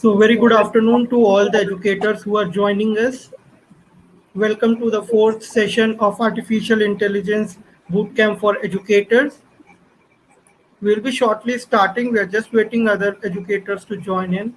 So very good afternoon to all the educators who are joining us. Welcome to the fourth session of Artificial Intelligence Bootcamp for Educators. We'll be shortly starting. We're just waiting other educators to join in.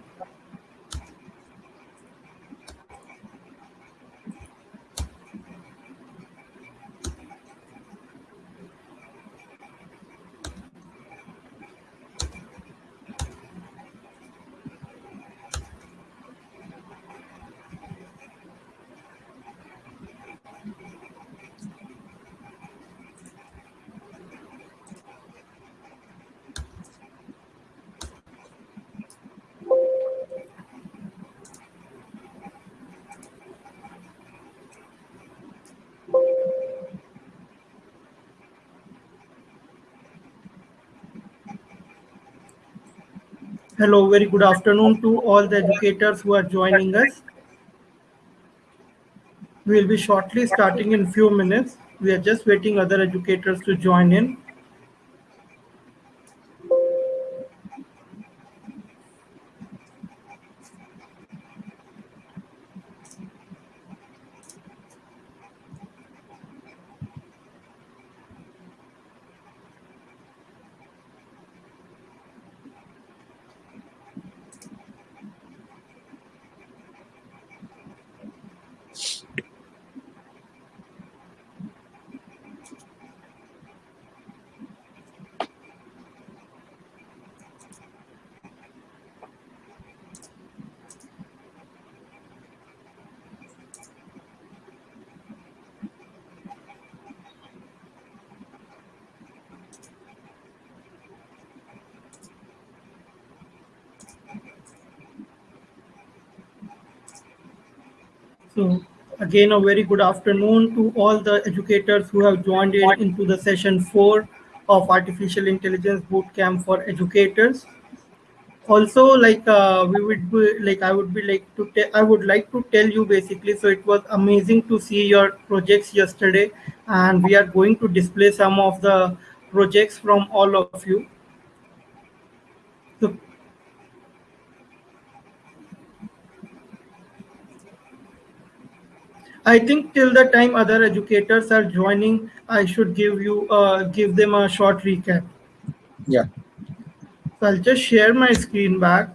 Hello, very good afternoon to all the educators who are joining us. We'll be shortly starting in few minutes. We are just waiting other educators to join in. So again, a very good afternoon to all the educators who have joined in into the session four of Artificial Intelligence Bootcamp for Educators. Also, like uh, we would be, like I would be like to I would like to tell you basically. So it was amazing to see your projects yesterday, and we are going to display some of the projects from all of you. I think till the time other educators are joining, I should give you uh, give them a short recap. Yeah. So I'll just share my screen back.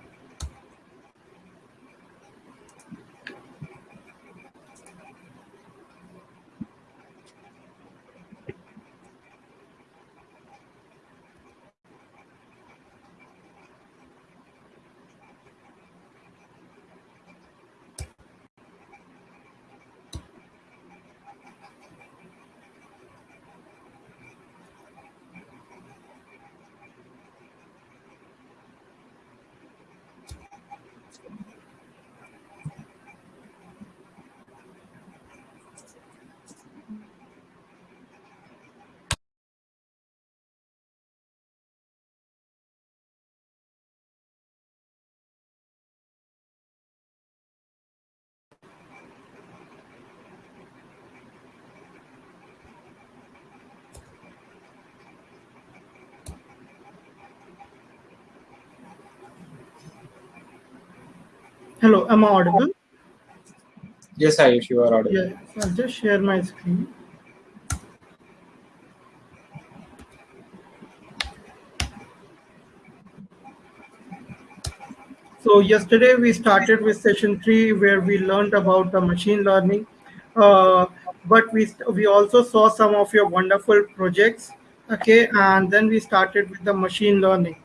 Hello, am I audible? Yes, Ayush, you are audible. Yeah, I'll just share my screen. So yesterday we started with session three where we learned about the machine learning. Uh, but we we also saw some of your wonderful projects. Okay, and then we started with the machine learning.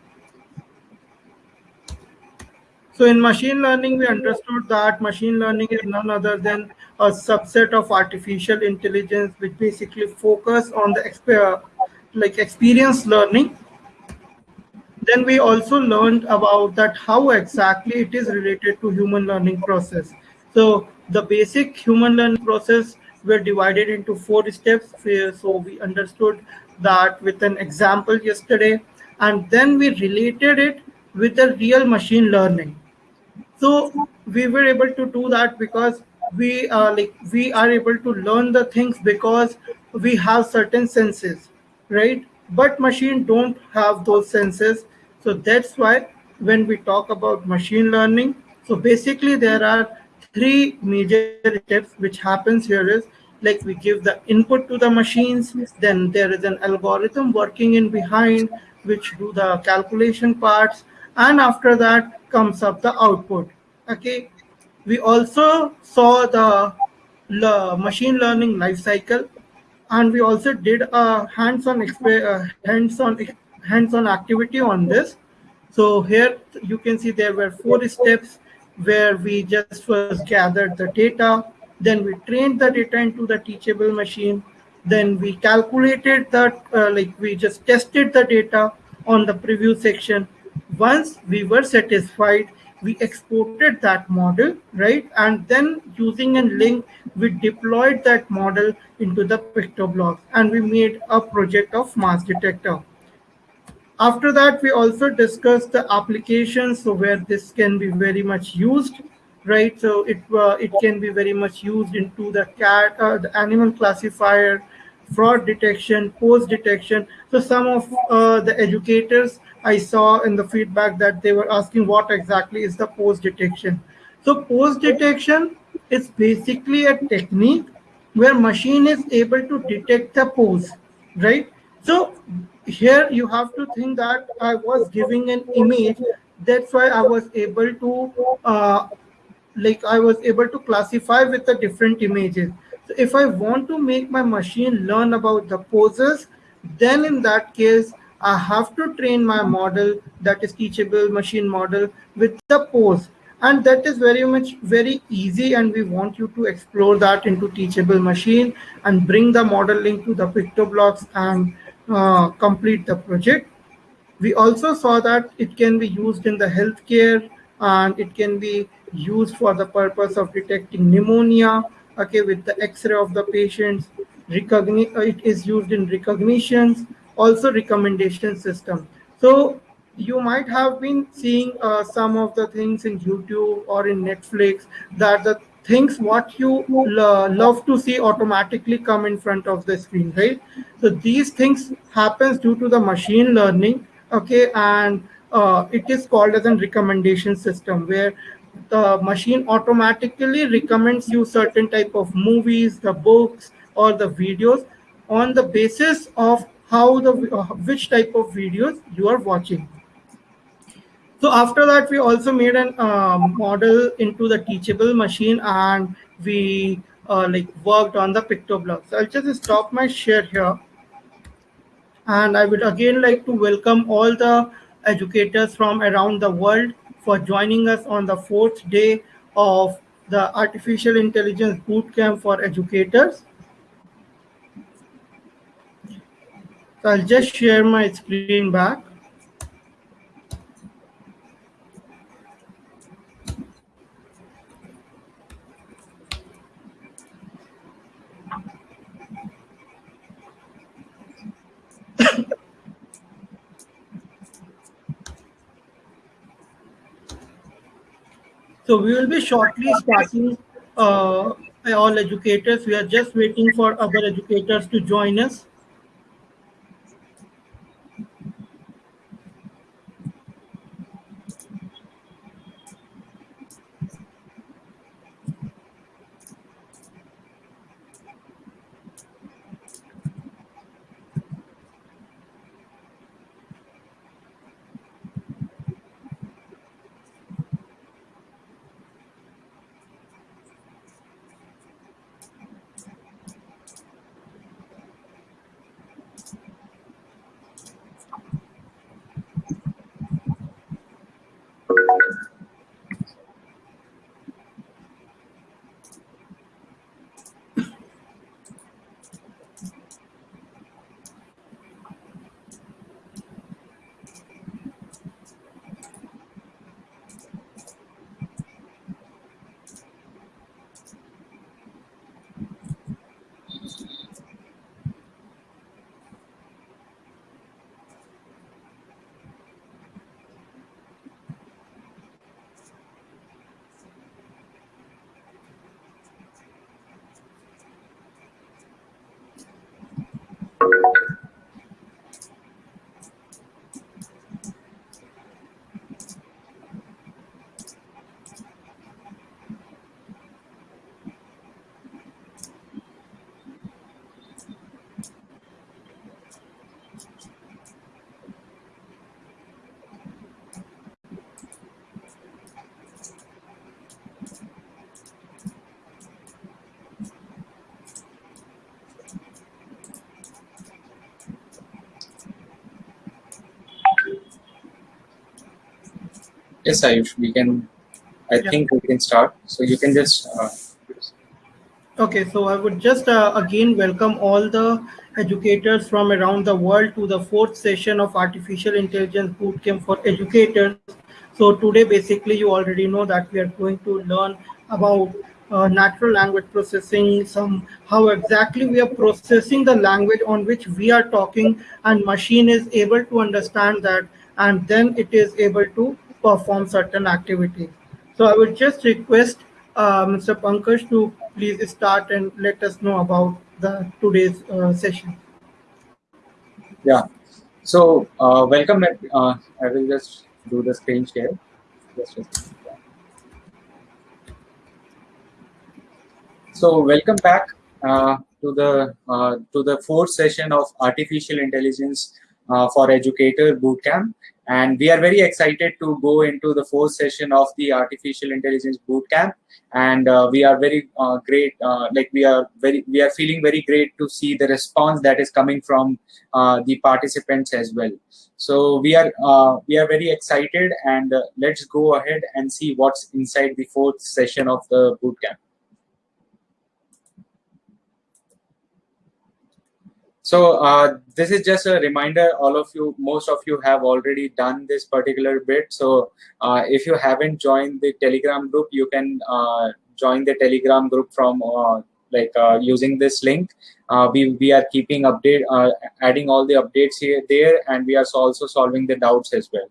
So in machine learning, we understood that machine learning is none other than a subset of artificial intelligence, which basically focus on the like experience learning. Then we also learned about that how exactly it is related to human learning process. So the basic human learning process were divided into four steps. So we understood that with an example yesterday, and then we related it with a real machine learning so we were able to do that because we uh, like we are able to learn the things because we have certain senses right? But machine don't have those senses. So that's why when we talk about machine learning So basically, there are three major steps which happens here is like we give the input to the machines, then there is an algorithm working in behind which do the calculation parts, and after that comes up the output. Okay. We also saw the le- machine learning life cycle. And we also did a hands-on uh, hands-on hands-on activity on this. So here you can see there were four steps where we just first gathered the data. Then we trained the data into the teachable machine. Then we calculated that uh, like we just tested the data on the preview section once we were satisfied we exported that model right and then using a link we deployed that model into the PictoBlox and we made a project of mass detector after that, we also discussed the applications, so where this can be very much used, right? So it uh, it can be very much used into the cat, uh, the animal classifier, fraud detection, pose detection. So some of uh, the educators I saw in the feedback that they were asking what exactly is the pose detection. So pose detection is basically a technique where machine is able to detect the pose, right? So here you have to think that I was giving an image. That's why I was able to uh, like I was able to classify with the different images. So if I want to make my machine learn about the poses, then in that case, I have to train my model that is teachable machine model with the pose. And that is very much very easy. And we want you to explore that into teachable machine and bring the modeling to the PictoBlox and uh, complete the project. We also saw that it can be used in the healthcare and it can be used for the purpose of detecting pneumonia, okay, with the x-ray of the patients. Uh, it is used in recognitions, also recommendation system. So you might have been seeing uh, some of the things in YouTube or in Netflix that the things what you lo- love to see automatically come in front of the screen, right? So these things happens due to the machine learning, okay, and uh, it is called as a recommendation system where the machine automatically recommends you certain type of movies, the books, or the videos on the basis of how the uh, which type of videos you are watching. So after that, we also made an uh, model into the teachable machine, and we uh, like worked on the PictoBlock. So I'll just stop my share here, and I would again like to welcome all the educators from around the world for joining us on the fourth day of the Artificial Intelligence Bootcamp for Educators. So I'll just share my screen back. So we will be shortly starting uh, all educators. We are just waiting for other educators to join us. Yes, Ayush, we can, I Yeah. think we can start. So you can just, uh, Okay, so I would just uh, again welcome all the educators from around the world to the fourth session of Artificial Intelligence Bootcamp for Educators. So today, basically, you already know that we are going to learn about uh, natural language processing, some how exactly we are processing the language on which we are talking, and machine is able to understand that, and then it is able to perform certain activities. So I would just request uh, Mr. Pankaj to please start and let us know about the today's uh, session. yeah. So uh, welcome. Uh, I will just do the screen share. Just second. So welcome back uh, to the uh, to the fourth session of artificial intelligence for educator bootcamp, and we are very excited to go into the fourth session of the artificial intelligence bootcamp. And uh, we are very uh, great, uh, like we are very, we are feeling very great to see the response that is coming from uh, the participants as well. So we are uh, we are very excited, and uh, let's go ahead and see what's inside the fourth session of the bootcamp. So uh, this is just a reminder. All of you, most of you have already done this particular bit. So uh, if you haven't joined the Telegram group, you can uh, join the Telegram group from uh, like uh, using this link. Uh, we we are keeping update, adding all the updates here there, and we are also solving the doubts as well.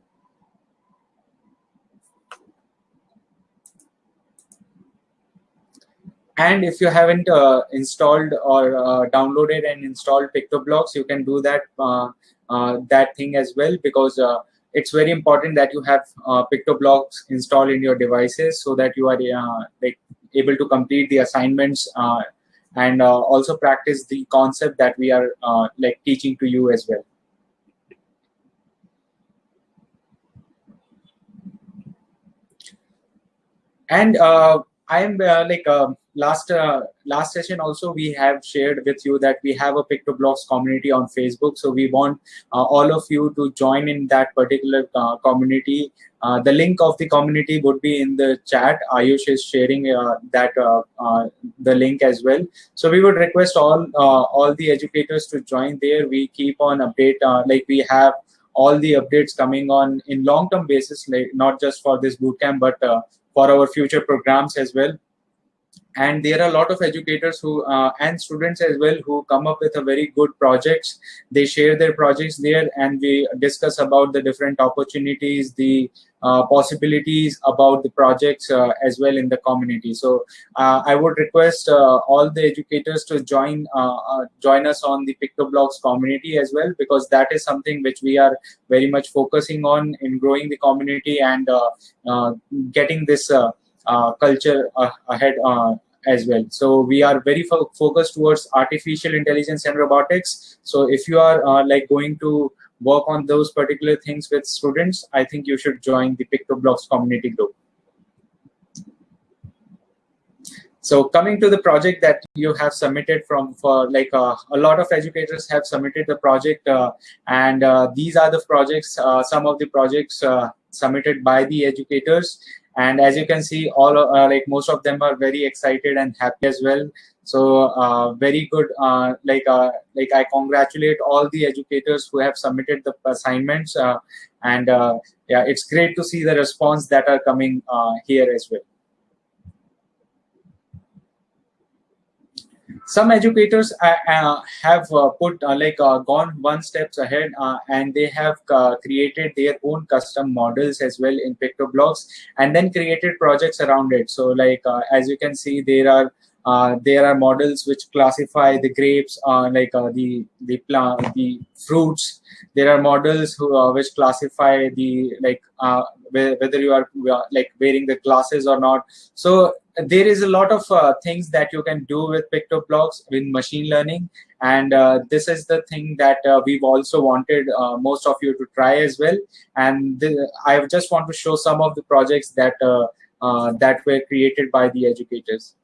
And if you haven't uh, installed or uh, downloaded and installed PictoBlox, you can do that uh, uh, that thing as well because uh, it's very important that you have uh, PictoBlox installed in your devices so that you are like able to complete the assignments and also practice the concept that we are like teaching to you as well. and i am uh, like uh, last uh, last session also we have shared with you that we have a PictoBlox community on facebook. So we want uh, all of you to join in that particular uh, community. Uh, the link of the community would be in the chat. Ayush is sharing uh, that uh, the link as well. So we would request all all the educators to join there. We keep on update like we have all the updates coming on in long term basis like not just for this bootcamp but for our future programs as well and there are a lot of educators who uh, and students as well who come up with a very good projects. They share their projects there and we discuss about the different opportunities the uh, possibilities about the projects uh, as well in the community. So uh, i would request uh, all the educators to join uh, join us on the PictoBlox community as well because that is something which we are very much focusing on in growing the community and getting this culture uh, ahead uh, as well. So we are very fo- focused towards artificial intelligence and robotics. So if you are uh, like going to work on those particular things with students, I think you should join the PictoBlox community group. So coming to the project that you have submitted from for like uh, a lot of educators have submitted the project uh, and uh, these are the projects, uh, some of the projects uh, submitted by the educators and as you can see all uh, like most of them are very excited and happy as well. So uh, very good uh, like uh, like i congratulate all the educators who have submitted the assignments uh, and uh, yeah it's great to see the response that are coming uh, here as well some educators uh, uh, have uh, put uh, like gone one steps ahead and they have created their own custom models as well in PictoBlox and then created projects around it. So like as you can see there are uh, there are models which classify the grapes uh, like uh, the the plant the fruits. There are models who which classify the like whether you are like wearing the glasses or not. So there is a lot of uh, things that you can do with PictoBlox in machine learning. And uh, this is the thing that uh, we've also wanted uh, most of you to try as well. And i just want to show some of the projects that uh, uh, that were created by the educators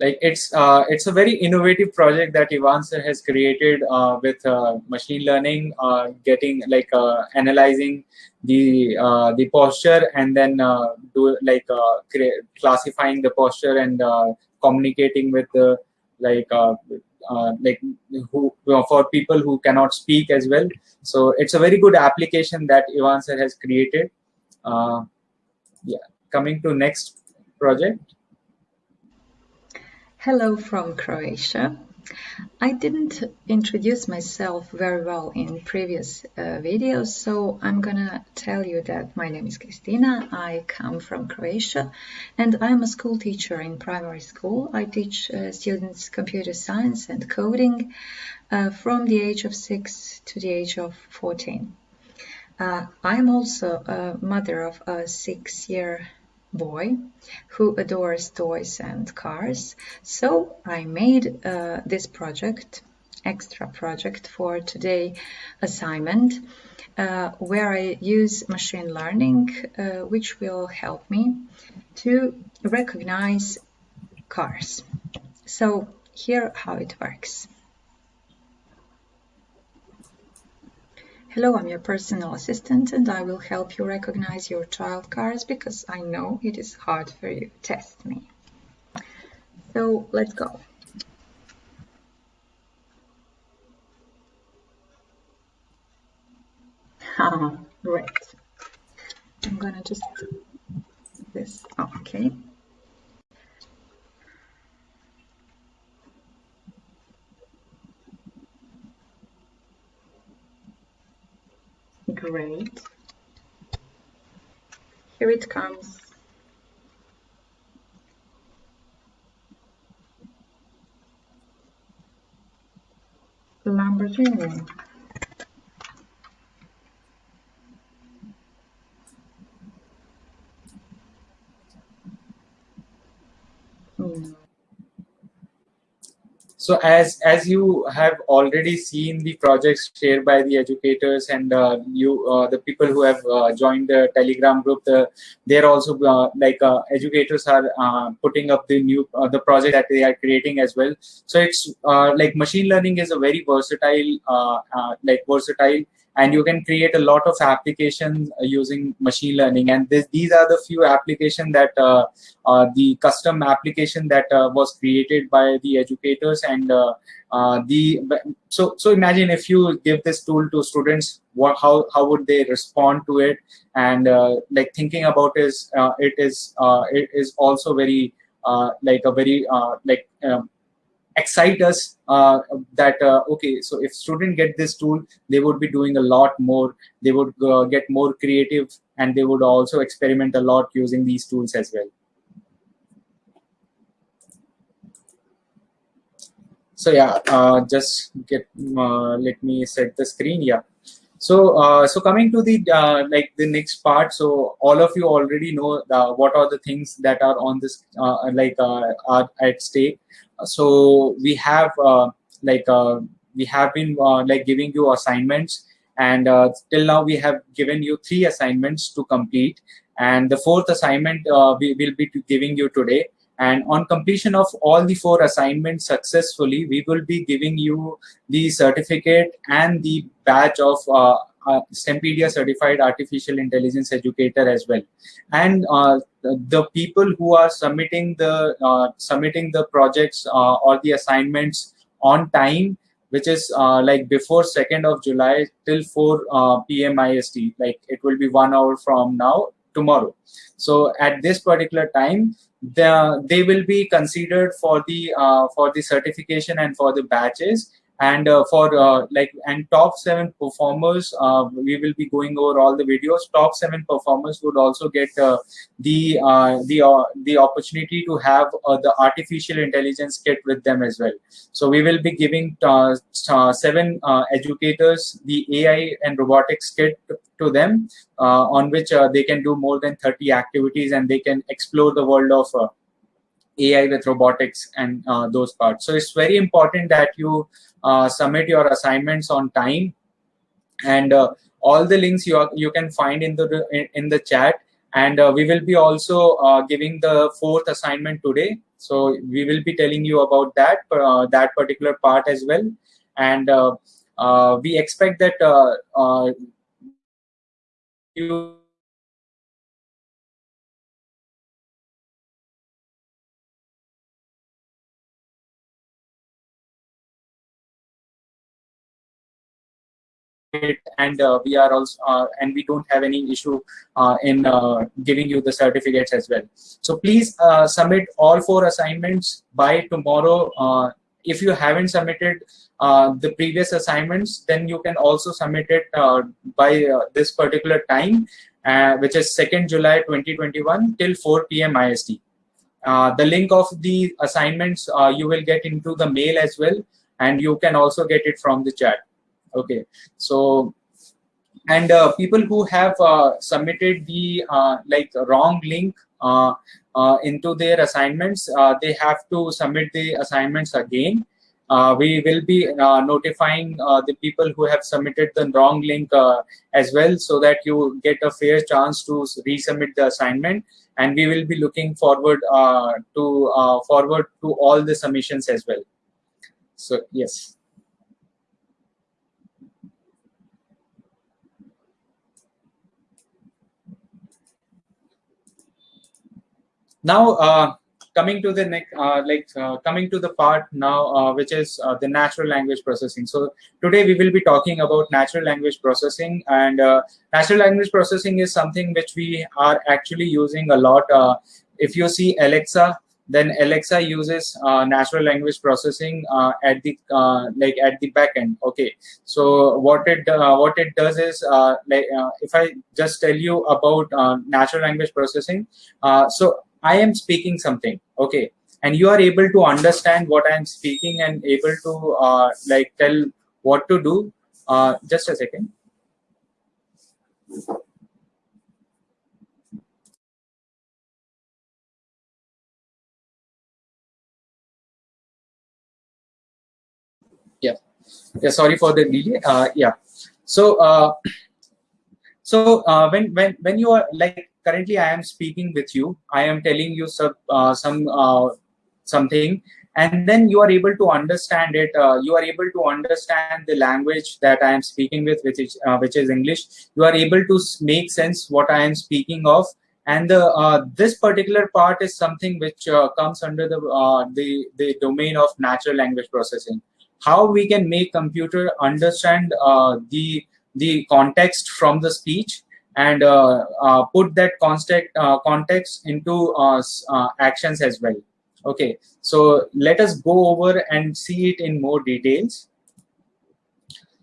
like it's uh, it's a very innovative project that Ivan has created uh, with uh, machine learning, uh, getting like uh, analyzing the uh, the posture and then do like classifying the posture and communicating with the like like who for people who cannot speak as well. So it's a very good application that Ivan has created. yeah, coming to next project. Hello from Croatia. I didn't introduce myself very well in previous uh, videos, so I'm gonna tell you that my name is Kristina, I come from Croatia, and I'm a school teacher in primary school. I teach uh, students computer science and coding uh, from the age of 6 to the age of 14. Uh, I'm also a mother of a six-year boy who adores toys and cars. So I made uh, this project, extra project for today assignment, uh, where I use machine learning, uh, which will help me to recognize cars. So here how it works. Hello, I'm your personal assistant and I will help you recognize your child cars because I know it is hard for you. Test me. So let's go. Ah, great. I'm gonna just this. okay. Great. Here it comes. Lamborghini. Hmm. So as as you have already seen the projects shared by the educators and uh, you uh, the people who have uh, joined the Telegram group, the, they're also uh, like uh, educators are uh, putting up the new the project that they are creating as well. So it's like machine learning is a very versatile like versatile and you can create a lot of applications uh, using machine learning. And this, these are the few applications that uh, uh, the custom application that uh, was created by the educators. And uh, uh, the so so imagine if you give this tool to students what how how would they respond to it? And like thinking about is it is it is also very like a very like um, excite us uh, that uh, okay so if student get this tool they would be doing a lot more they would uh, get more creative and they would also experiment a lot using these tools as well. So yeah uh, just get uh, let me set the screen yeah. So uh, so coming to the like the next part so all of you already know what are the things that are on this like are at stake so we have uh, like uh, we have been uh, like giving you assignments and till now we have given you three assignments to complete and the fourth assignment we will be giving you today and on completion of all the four assignments successfully we will be giving you the certificate and the badge of uh, uh, STEMpedia certified artificial intelligence educator as well. And uh, the, people who are submitting the uh, submitting the projects uh, or the assignments on time, which is uh, like before 2nd of July till 4 uh, p.m. IST, like it will be one hour from now tomorrow. So at this particular time, the, they will be considered for the for the certification and for the batches and uh, for uh, like and top seven performers uh, we will be going over all the videos. Top seven performers would also get uh, the uh, the uh, the opportunity to have the artificial intelligence kit with them as well. So we will be giving seven educators the ai and robotics kit to them on which they can do more than 30 activities and they can explore the world of AI with robotics and uh, those parts. So it's very important that you uh, submit your assignments on time. And uh, all the links you, are, you can find in the in, the chat. And uh, we will be also uh, giving the fourth assignment today. So we will be telling you about that uh, that particular part as well, and we expect that you it and uh, we are also uh, and we don't have any issue uh, in uh, giving you the certificates as well. So please uh, submit all four assignments by tomorrow. Uh, if you haven't submitted the previous assignments then you can also submit it by this particular time which is 2nd july 2021 till 4 p.m ist the link of the assignments you will get into the mail as well and you can also get it from the chat okay. So and uh, people who have uh, submitted the uh, like wrong link uh, uh, into their assignments uh, they have to submit the assignments again. We will be notifying the people who have submitted the wrong link as well so that you get a fair chance to resubmit the assignment. And we will be looking forward to forward to all the submissions as well. So yes now uh, coming to the next uh, like uh, coming to the part now uh, which is uh, the natural language processing. So today we will be talking about natural language processing and uh, natural language processing is something which we are actually using a lot if you see alexa then alexa uses natural language processing at the like at the back end. Okay. So what it what it does is like if i just tell you about natural language processing so I am speaking something, okay, and you are able to understand what I am speaking and able to uh, like tell what to do. Uh, just a second. Yeah, yeah. Sorry for the delay. Uh, yeah. So, uh, so uh, when when when you are like currently I am speaking with you. I am telling you some uh, some uh, something, and then you are able to understand it. Uh, you are able to understand the language that I am speaking with, which is uh, which is English. You are able to make sense what I am speaking of, and the, uh, this particular part is something which uh, comes under the the the domain of natural language processing. How we can make computer understand the the context from the speech and uh, uh, put that context uh, context into actions as well. Okay. So let us go over and see it in more details.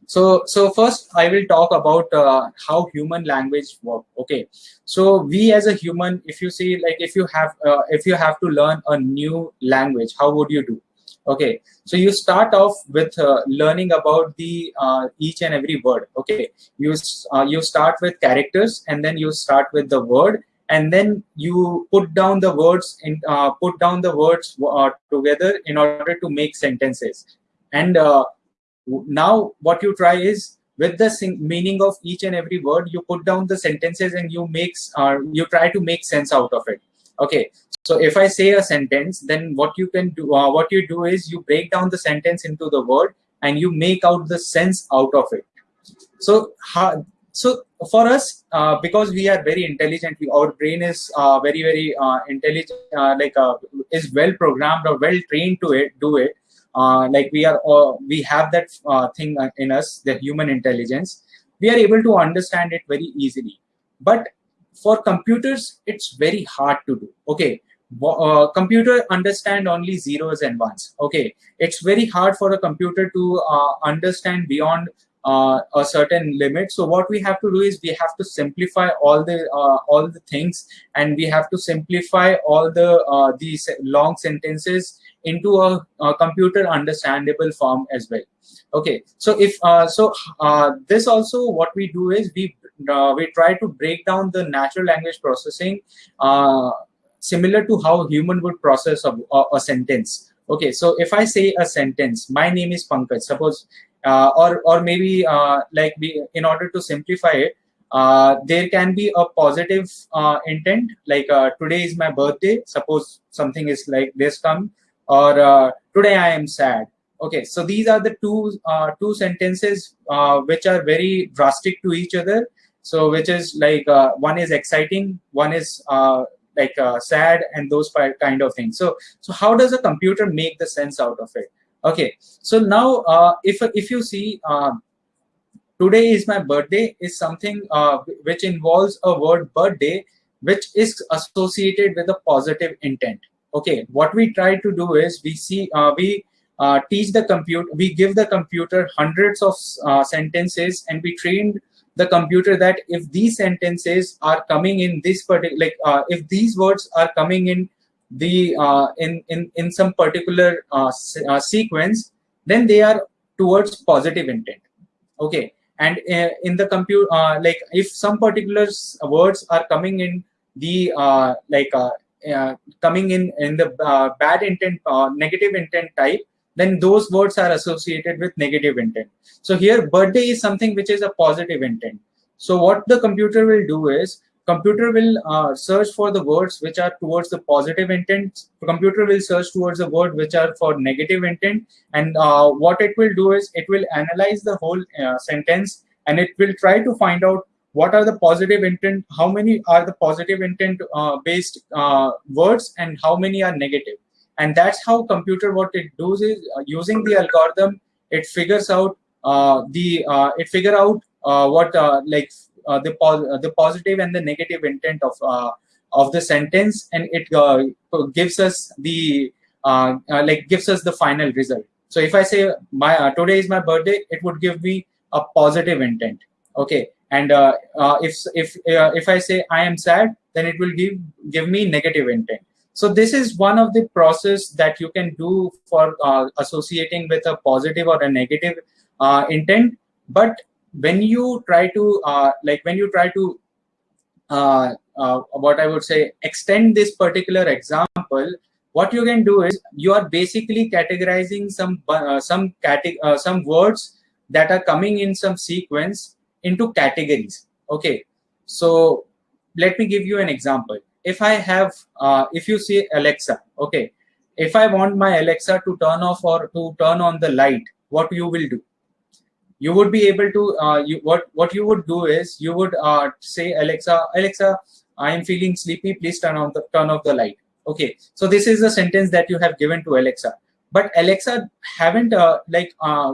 So so first i will talk about uh, how human language work. Okay. So we as a human if you see like if you have uh, if you have to learn a new language how would you do okay so you start off with uh, learning about the uh, each and every word okay? You uh, you start with characters and then you start with the word and then you put down the words in uh, put down the words uh, together in order to make sentences. And uh, now what you try is with the meaning of each and every word you put down the sentences and you makes you try to make sense out of it okay so if I say a sentence, then what you can do, uh, what you do is you break down the sentence into the word and you make out the sense out of it. So, so for us, uh, because we are very intelligent, we, our brain is uh, very, very uh, intelligent, uh, like uh, is well programmed or well trained to it, do it. like we are, we have that thing in us, the human intelligence. We are able to understand it very easily. But for computers, it's very hard to do. Okay, uh, computer understand only zeros and ones. Okay. It's very hard for a computer to uh, understand beyond uh, a certain limit. So what we have to do is we have to simplify all the uh, all the things and we have to simplify all the uh, these long sentences into a, a, computer understandable form as well. Okay. So if uh, so this also what we do is we we try to break down the natural language processing similar to how human would process a, a, a sentence. Okay, so if I say a sentence, my name is Pankaj, suppose, uh, or or maybe uh, like in order to simplify it, uh, there can be a positive uh, intent like uh, today is my birthday suppose something is like this come or uh, today i am sad okay so these are the two uh, two sentences uh, which are very drastic to each other so which is like one is exciting one is like sad and those kind of things. So so how does a computer make the sense out of it? Okay. So now if if you see today is my birthday is something uh, which involves a word birthday which is associated with a positive intent. Okay. What we try to do is we see uh, we uh, teach the computer we give the computer hundreds of uh, sentences and we train the computer that if these sentences are coming in this particular like uh, if these words are coming in the uh, in in in some particular uh sequence then they are towards positive intent. Okay. And uh, in the compute uh, like if some particular words are coming in the uh, like coming in in the bad intent negative intent type then those words are associated with negative intent. So here birthday is something which is a positive intent. So what the computer will do is computer will uh, search for the words which are towards the positive intent. Computer will search towards the word which are for negative intent. And uh, what it will do is it will analyze the whole uh, sentence. And it will try to find out what are the positive intent how many are the positive intent uh, based uh, words and how many are negative and that's how computer what it does is uh, using the algorithm it figures out uh, the uh, it figure out uh, what like uh, the uh, the positive and the negative intent of uh, of the sentence, and it gives us the like gives us the final result. So if I say my today is my birthday, it would give me a positive intent. Okay, and if if if I say I am sad, then it will give give me negative intent. So this is one of the process that you can do for uh, associating with a positive or a negative uh, intent. But when you try to uh, like when you try to uh, uh, what I would say extend this particular example, what you can do is you are basically categorizing some uh, some some words that are coming in some sequence into categories. Okay, so let me give you an example. If I have, uh, if you see Alexa, okay, if I want my Alexa to turn off or to turn on the light, what you will do? you would be able to uh, you what what you would do is you would uh, say alexa alexa i am feeling sleepy please turn on the turn off the light. Okay so this is the sentence that you have given to alexa. But alexa haven't uh, like uh,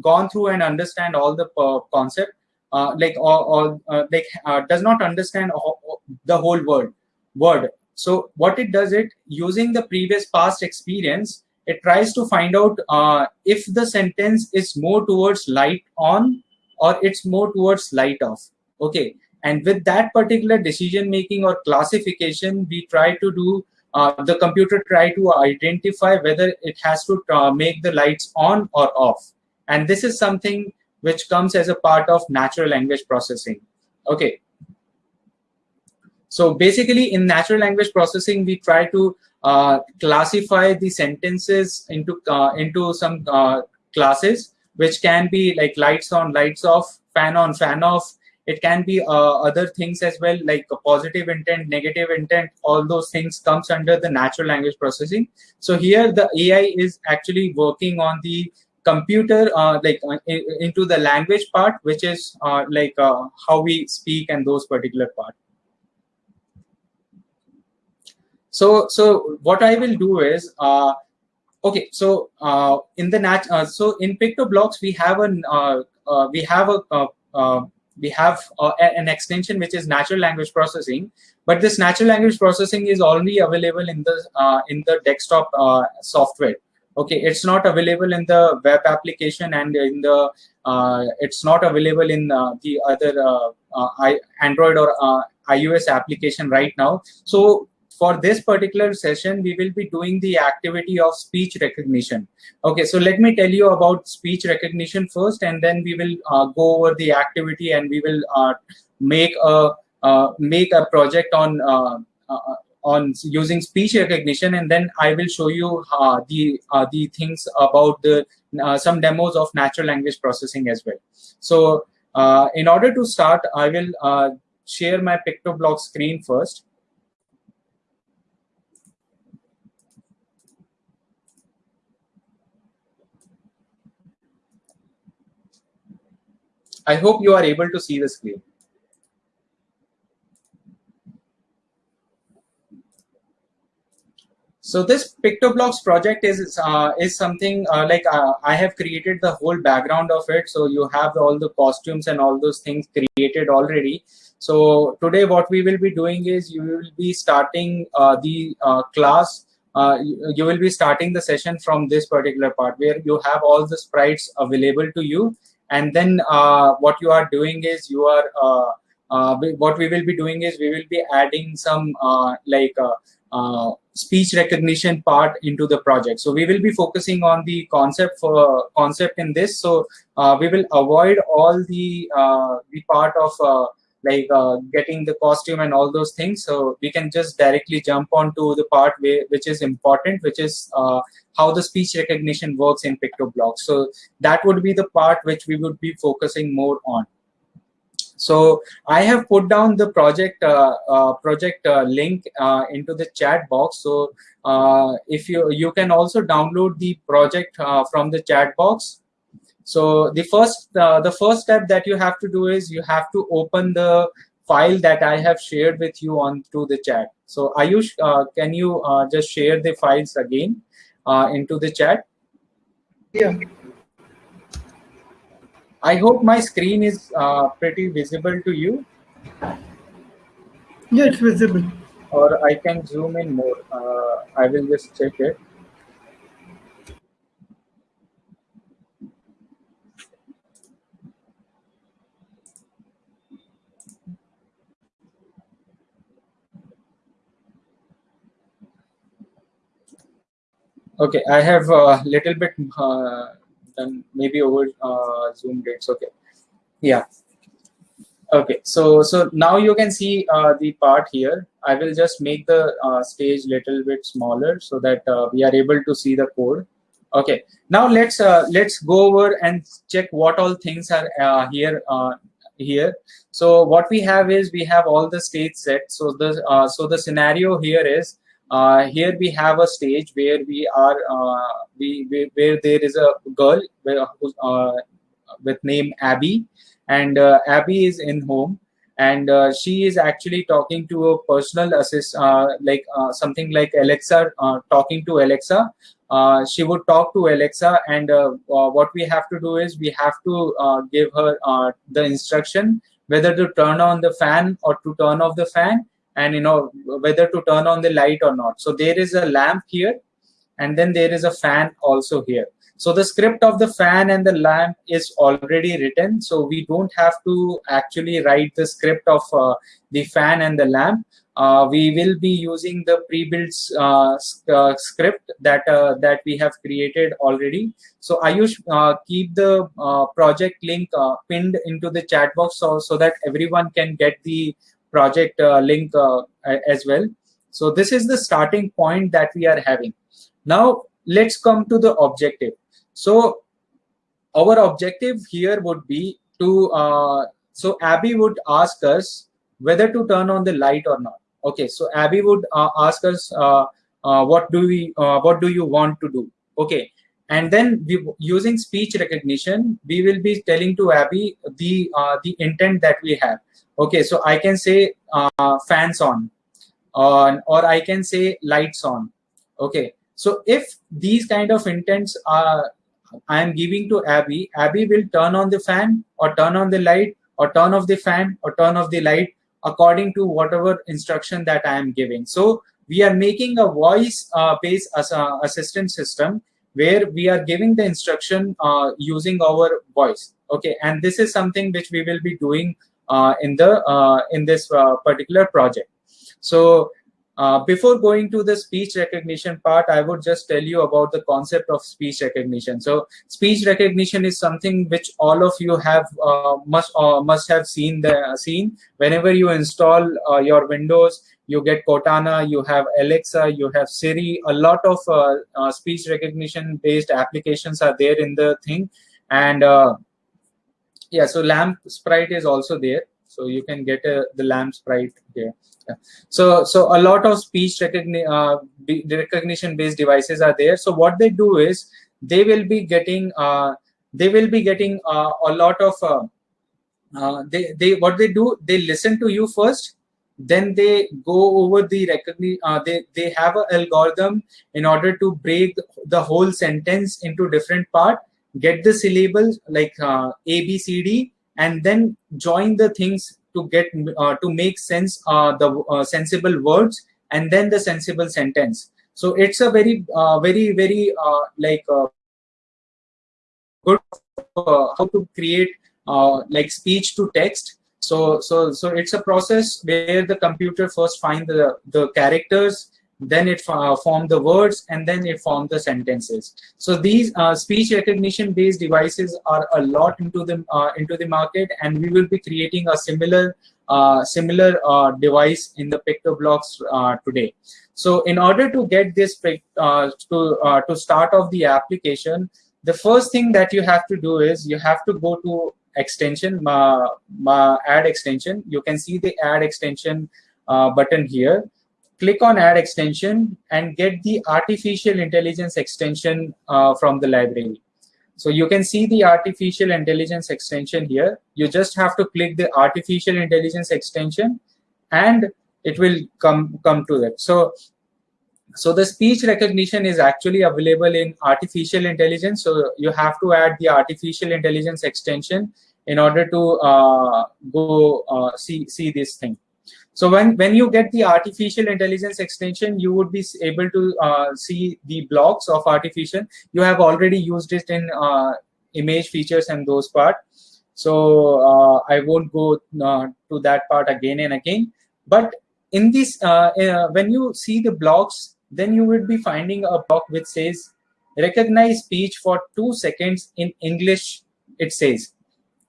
gone through and understand all the uh, concept uh, like or, or like does not understand the whole word word. So what it does it using the previous past experience it tries to find out uh, if the sentence is more towards light on or it's more towards light off. Okay. And with that particular decision making or classification we try to do uh, the computer try to identify whether it has to uh, make the lights on or off. And this is something which comes as a part of natural language processing. Okay so basically in natural language processing we try to uh, classify the sentences into uh, into some uh, classes which can be like lights on lights off fan on fan off. It can be uh, other things as well like positive intent negative intent. All those things comes under the natural language processing. So here the ai is actually working on the computer uh, like uh, into the language part which is like how we speak and those particular part so so what i will do is uh, okay so uh, in the nat uh, so in PictoBlox we have an uh, uh, we have a uh, we have an extension which is natural language processing but this natural language processing is only available in the in the desktop software. Okay it's not available in the web application and in the it's not available in the other android or ios application right now. So for this particular session, we will be doing the activity of speech recognition. Okay, so let me tell you about speech recognition first, and then we will uh, go over the activity and we will uh, make a uh, make a project on uh, uh, on using speech recognition, and then I will show you uh, the the things about the some demos of natural language processing as well. So in order to start, I will share my PictoBlock screen first. I hope you are able to see the screen. So this PictoBlox project is uh, is something uh, like uh, I have created the whole background of it. So you have all the costumes and all those things created already. So today what we will be doing is you will be starting uh, the uh, class. Uh, you, you will be starting the session from this particular part where you have all the sprites available to you and then uh, what you are doing is you are uh, uh, what we will be doing is we will be adding some like speech recognition part into the project. So we will be focusing on the concept for concept in this. So uh, we will avoid all the uh, the part of uh, like getting the costume and all those things. So we can just directly jump onto the part which is important, which is how the speech recognition works in PictoBlock. So that would be the part which we would be focusing more on. So I have put down the project uh, uh, project uh, link uh, into the chat box. So uh, if you you can also download the project uh, from the chat box. So the first the first step that you have to do is you have to open the file that I have shared with you on through the chat. So Ayush, can you just share the files again? uh, into the chat. Yeah. I hope my screen is uh, pretty visible to you. Yeah, it's visible. Or I can zoom in more. Uh, I will just check it. Okay, I have a little bit uh, done maybe over uh, Zoom dates. Okay, yeah. Okay, so so now you can see uh, the part here. I will just make the uh, stage little bit smaller so that uh, we are able to see the code. Okay, now let's uh, let's go over and check what all things are uh, here here. So what we have is we have all the stage set. So the uh, so the scenario here is uh, here we have a stage where we are uh, we, we, where there is a girl where, uh, with name Abby, and uh, Abby is in home, and uh, she is actually talking to a personal assist, uh, like something like Alexa, talking to Alexa. she would talk to Alexa, and what we have to do is we have to give her the instruction whether to turn on the fan or to turn off the fan and you know whether to turn on the light or not. So there is a lamp here and then there is a fan also here. So the script of the fan and the lamp is already written. So we don't have to actually write the script of uh, the fan and the lamp. Uh, we will be using the pre-built uh, uh, script that uh, that we have created already. So Ayush, uh, keep the uh, project link pinned into the chat box so, so that everyone can get the project uh, link uh, as well. So this is the starting point that we are having. Now let's come to the objective. So our objective here would be to, uh, so Abby would ask us whether to turn on the light or not. Okay, so Abby would uh, ask us, uh, uh, what do we, what do you want to do? Okay, and then we, using speech recognition, we will be telling to Abby the the intent that we have okay so i can say uh, fans on uh, or i can say lights on. Okay so if these kind of intents are i am giving to abby abby will turn on the fan or turn on the light or turn off the fan or turn off the light according to whatever instruction that i am giving. So we are making a voice uh, based as a assistant system where we are giving the instruction uh, using our voice. Okay and this is something which we will be doing uh, in the uh, in this uh, particular project. So uh, before going to the speech recognition part, I would just tell you about the concept of speech recognition. So speech recognition is something which all of you have uh, must uh, must have seen the seen whenever you install your Windows. You get Cortana, you have Alexa, you have Siri. A lot of speech recognition based applications are there in the thing, and yeah so lamp sprite is also there. So you can get a, the lamp sprite there. Yeah. so so a lot of speech recogni uh, recognition based devices are there. So what they do is they will be getting uh, they will be getting uh, a lot of uh, uh, they they what they do they listen to you first then they go over the recognition uh, they they have an algorithm in order to break the whole sentence into different part get the syllables like uh, a b c d and then join the things to get uh, to make sense uh, the uh, sensible words and then the sensible sentence. So it's a very uh, very very uh, like good how to create like speech to text. So so so it's a process where the computer first find the the characters then it uh, form the words and then it form the sentences. So these uh, speech recognition based devices are a lot into the uh, into the market and we will be creating a similar uh, similar uh, device in the PictoBlox uh, today. So in order to get this to to start off the application the first thing that you have to do is you have to go to extension add extension. You can see the add extension button here click on add extension and get the artificial intelligence extension uh, from the library. So you can see the artificial intelligence extension here. You just have to click the artificial intelligence extension and it will come, come to that. So, so the speech recognition is actually available in artificial intelligence. So you have to add the artificial intelligence extension in order to uh, go uh, see, see this thing. So when, when you get the artificial intelligence extension, you would be able to uh, see the blocks of artificial. You have already used it in uh, image features and those part. So uh, I won't go uh, to that part again and again. But in this, uh, uh, when you see the blocks, then you would be finding a block which says recognize speech for two seconds in English, it says.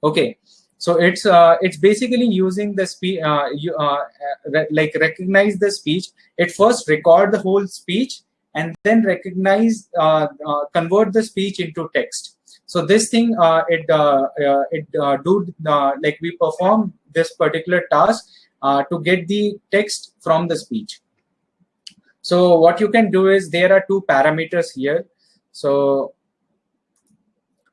Okay, so it's uh, it's basically using the speech, uh, you, uh, re like recognize the speech. It first record the whole speech and then recognize, uh, uh, convert the speech into text. So this thing, uh, it it do like we perform this particular task to get the text from the speech. So what you can do is there are two parameters here. So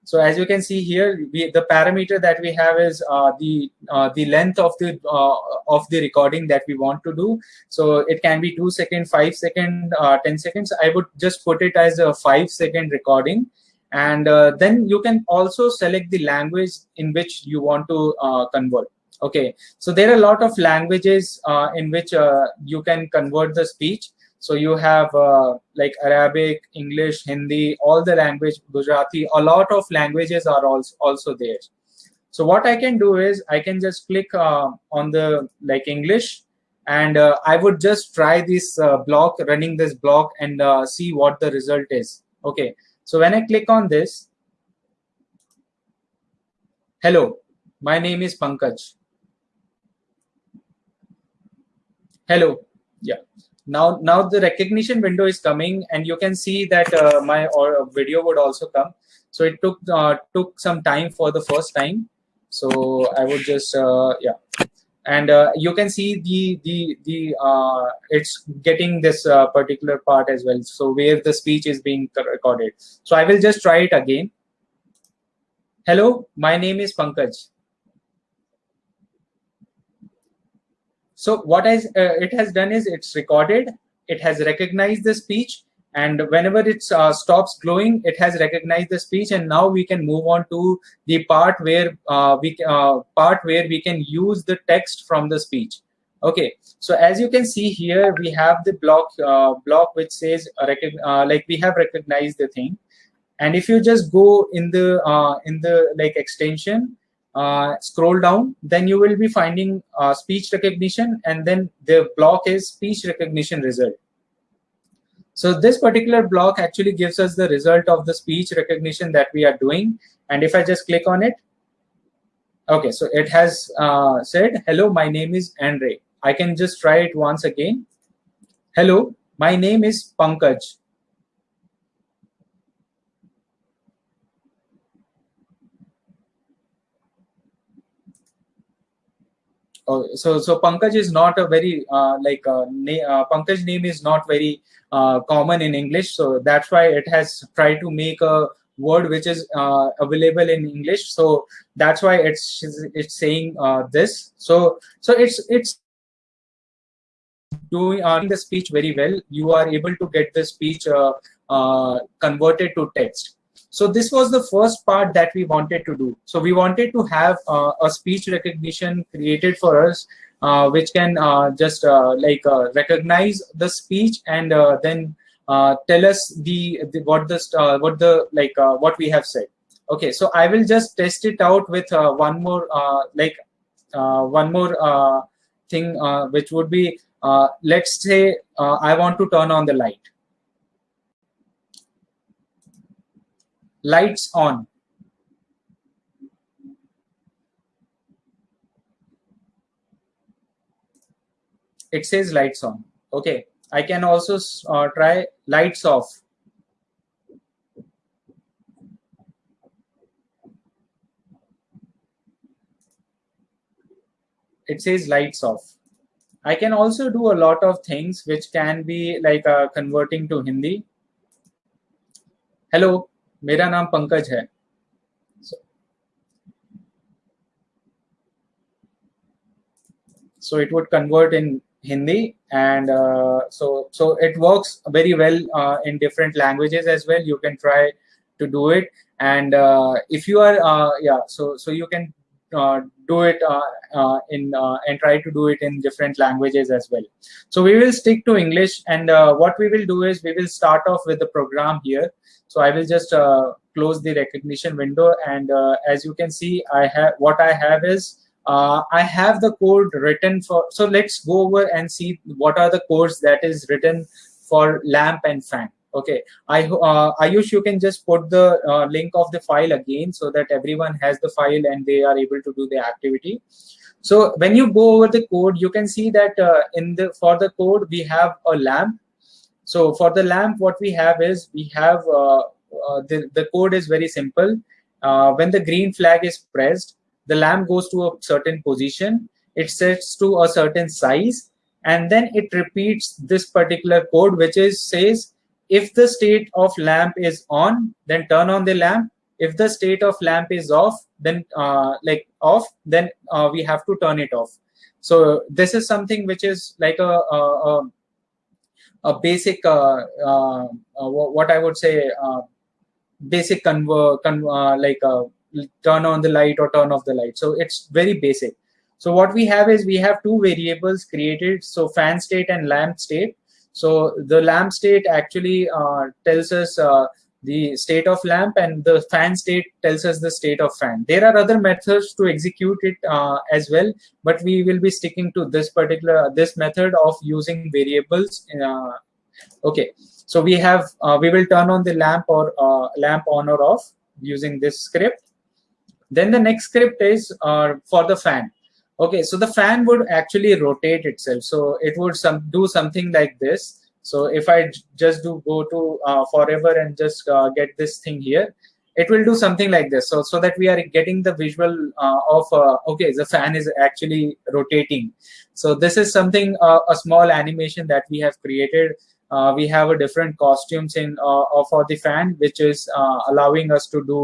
so as you can see here, we, the parameter that we have is uh, the uh, the length of the uh, of the recording that we want to do. So it can be two second, five second, uh, ten seconds. I would just put it as a five second recording, and uh, then you can also select the language in which you want to uh, convert. Okay, so there are a lot of languages in which you can convert the speech. So you have uh, like Arabic, English, Hindi, all the language, Gujarati, a lot of languages are also, also there. So what I can do is I can just click uh, on the like English and uh, I would just try this uh, block, running this block and uh, see what the result is. Okay, so when I click on this, hello, my name is Pankaj. Hello, yeah now now the recognition window is coming and you can see that uh, my or video would also come. So it took uh, took some time for the first time. So i would just uh, yeah. And uh, you can see the the the uh, it's getting this uh, particular part as well. So where the speech is being recorded. So i will just try it again. Hello my name is pankaj So what has, uh, it has done is it's recorded, it has recognized the speech, and whenever it uh, stops glowing, it has recognized the speech, and now we can move on to the part where uh, we uh, part where we can use the text from the speech. Okay, so as you can see here, we have the block uh, block which says uh, like we have recognized the thing, and if you just go in the in the like extension uh, scroll down, then you will be finding uh, speech recognition and then the block is speech recognition result. So this particular block actually gives us the result of the speech recognition that we are doing. And if I just click on it, okay, so it has uh, said, hello, my name is Andre. I can just try it once again. Hello, my name is Pankaj. Oh, so so Pankaj is not a very uh, like uh, na- uh, Pankaj name is not very uh, common in English, so that's why it has tried to make a word which is uh, available in English. So that's why it's it's saying this. So so it's it's doing uh, the speech very well. You are able to get the speech converted to text. So this was the first part that we wanted to do. So we wanted to have uh, a speech recognition created for us, uh, which can uh, just uh, like uh, recognize the speech and uh, then tell us the, the what the what the like what we have said. Okay, so I will just test it out with one more like one more thing, which would be let's say I want to turn on the light. Lights on. It says lights on. Okay, I can also uh, try lights off. It says lights off. I can also do a lot of things which can be like uh, converting to Hindi. Hello मेरा नाम पंकज है so it would convert in hindi and uh, so so it works very well uh, in different languages as well you can try to do it and uh, if you are uh, yeah so so you can uh, do it uh, uh, in uh, and try to do it in different languages as well so we will stick to english and uh, what we will do is we will start off with the program here so i will just uh, close the recognition window and uh, as you can see i have what i have is uh, I have the code written for, so let's go over and see what are the codes that is written for lamp and fan. Okay, I uh, Ayush, you can just put the uh, link of the file again so that everyone has the file and they are able to do the activity. So when you go over the code, you can see that uh, in the for the code we have a lamp. So for the lamp, what we have is we have uh, uh, the the code is very simple. Uh, when the green flag is pressed, the lamp goes to a certain position it sets to a certain size and then it repeats this particular code which is says if the state of lamp is on then turn on the lamp if the state of lamp is off then uh, like off then uh, we have to turn it off so this is something which is like a a, a, a basic uh, uh, uh, what i would say uh, basic conver con like turn on the light or turn off the light. So it's very basic. So what we have is we have two variables created. So fan state and lamp state. So the lamp state actually uh, tells us uh, the state of lamp and the fan state tells us the state of fan. There are other methods to execute it uh, as well, but we will be sticking to this particular, this method of using variables. Uh, okay, so we have, uh, we will turn on the lamp or uh, lamp on or off using this script then the next script is for the fan. Okay, so the fan would actually rotate itself. So it would some do something like this. So if I just do go to uh, forever and just uh, get this thing here, it will do something like this. So so that we are getting the visual uh, of uh, okay, the fan is actually rotating. So this is something uh, a small animation that we have created. we have a different costumes in for the fan, which is allowing us to do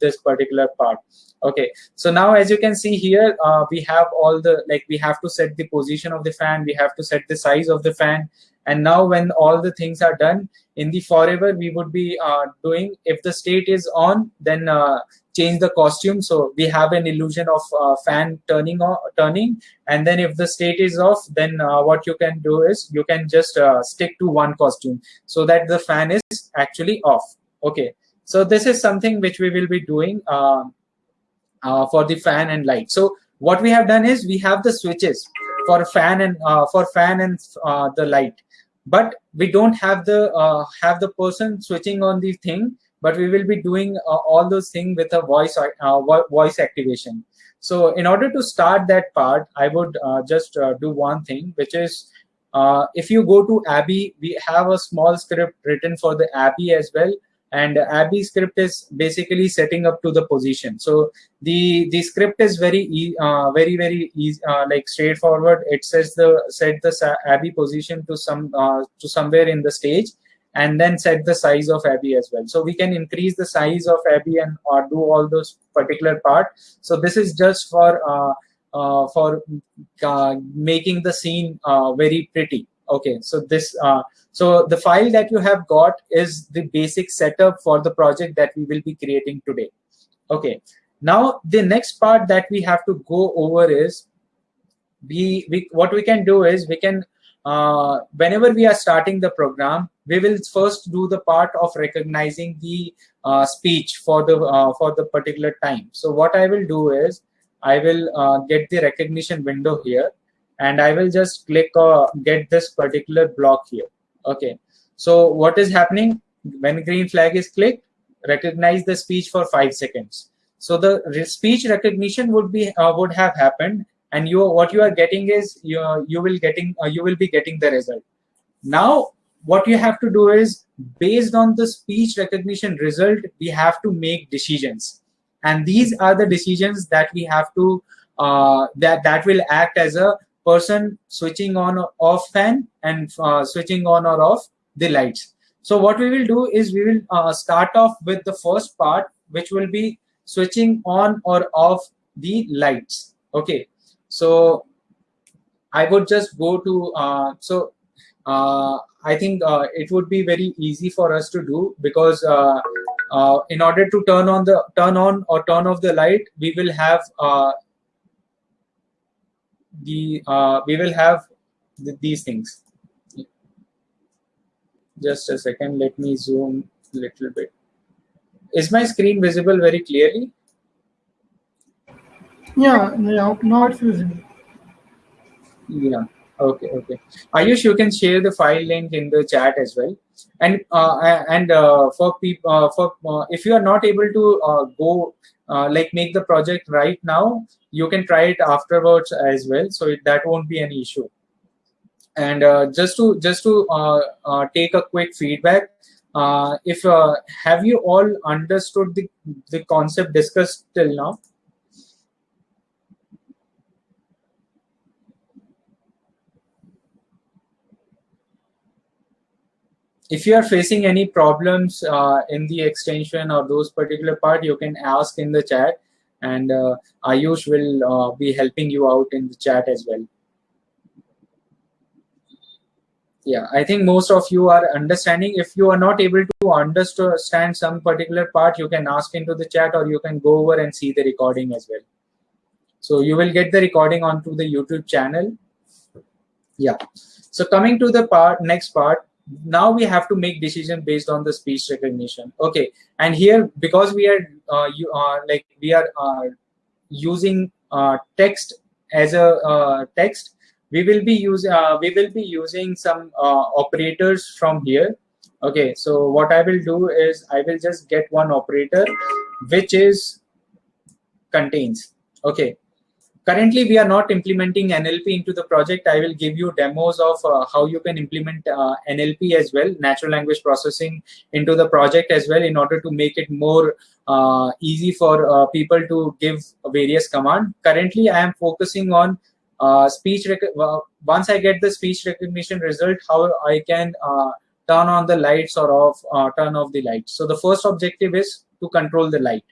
this particular part. Okay so now as you can see here uh, we have all the like we have to set the position of the fan we have to set the size of the fan. And now when all the things are done in the forever we would be uh, doing if the state is on then uh, change the costume. So we have an illusion of uh, fan turning on turning. And then if the state is off then uh, what you can do is you can just uh, stick to one costume so that the fan is actually off. Okay so this is something which we will be doing uh, uh, for the fan and light. So what we have done is we have the switches for fan and uh, for fan and uh, the light, but we don't have the uh, have the person switching on the thing. But we will be doing uh, all those things with a voice voice activation. So in order to start that part, I would just do one thing, which is if you go to Abby, we have a small script written for the Abby as well and abby script is basically setting up to the position. So the the script is very uh, very very easy uh, like straightforward. It says the set the abby position to some uh, to somewhere in the stage and then set the size of abby as well. So we can increase the size of abby and or do all those particular part. So this is just for uh, uh, for uh, making the scene very pretty okay so this so the file that you have got is the basic setup for the project that we will be creating today. Okay. Now the next part that we have to go over is we, we what we can do is we can uh, whenever we are starting the program, we will first do the part of recognizing the uh, speech for the uh, for the particular time. So what I will do is I will uh, get the recognition window here, and I will just click uh, get this particular block here. Okay. So what is happening? When green flag is clicked recognize the speech for five seconds. So the speech recognition would be uh, would have happened. And you what you are getting is you you will getting uh, you will be getting the result. Now what you have to do is based on the speech recognition result we have to make decisions. And these are the decisions that we have to uh, that that will act as a person switching on or off fan and uh, switching on or off the lights. So what we will do is we will uh, start off with the first part, which will be switching on or off the lights. Okay, so I would just go to, uh, so uh, I think uh, it would be very easy for us to do because uh, in order to turn on the turn on or turn off the light, we will have the uh, we will have th these things. Just a second let me zoom a little bit. Is my screen visible very clearly? Yeah yeah now it's visible. Yeah okay okay. Ayush you can share the file link in the chat as well. And uh, and uh, for people uh, for uh, if you are not able to uh, go uh, like make the project right now. You can try it afterwards as well. So it, that won't be an issue. And uh, just to just to uh, uh take a quick feedback uh, if uh, have you all understood the the concept discussed till now if you are facing any problems uh, in the extension or those particular part, you can ask in the chat and uh, Ayush will uh, be helping you out in the chat as well. Yeah, I think most of you are understanding. If you are not able to understand some particular part, you can ask into the chat or you can go over and see the recording as well. So you will get the recording onto the YouTube channel. Yeah. So coming to the part, next part, now we have to make decision based on the speech recognition. Okay. And here because we are uh, you are like we are uh, using uh, text as a uh, text we will be using uh, we will be using some uh, operators from here. Okay. So what i will do is i will just get one operator which is contains. Okay currently we are not implementing nlp into the project. I will give you demos of uh, how you can implement uh, nlp as well natural language processing into the project as well in order to make it more uh, easy for uh, people to give various command. Currently i am focusing on uh, speech once i get the speech recognition result how i can uh, turn on the lights or off turn off the lights. So the first objective is to control the light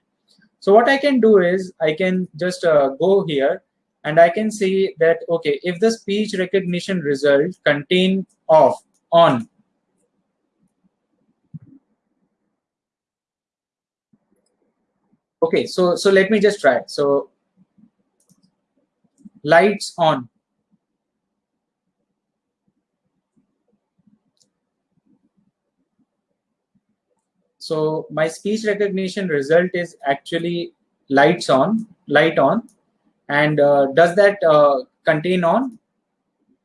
so what I can do is I can just uh, go here and I can see that, okay, if the speech recognition result contain off, on, okay, so, so let me just try. So lights on. So my speech recognition result is actually lights on, light on. And uh, does that uh, contain on?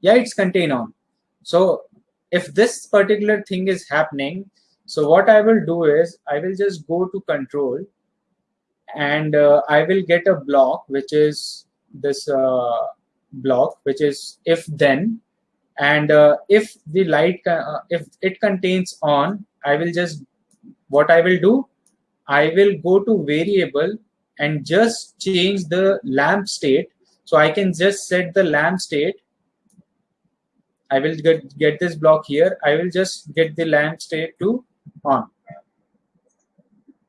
Yeah, it's contain on. So if this particular thing is happening, so what I will do is I will just go to control and uh, I will get a block, which is this uh, block, which is if then. And uh, if the light, uh, if it contains on, I will just what I will do, I will go to variable and just change the lamp state. So I can just set the lamp state. I will get, get this block here. I will just get the lamp state to on.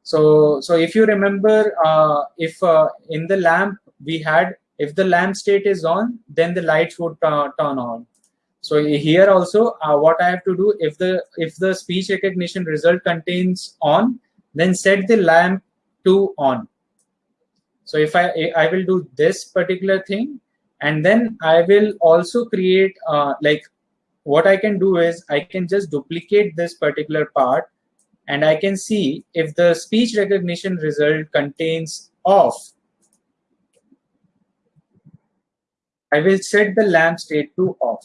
So, so if you remember, uh, if uh, in the lamp we had, if the lamp state is on, then the lights would turn on. So here also, uh, what I have to do, if the if the speech recognition result contains on, then set the lamp to on. So if I I will do this particular thing, and then I will also create uh, like what I can do is I can just duplicate this particular part and I can see if the speech recognition result contains off. I will set the lamp state to off.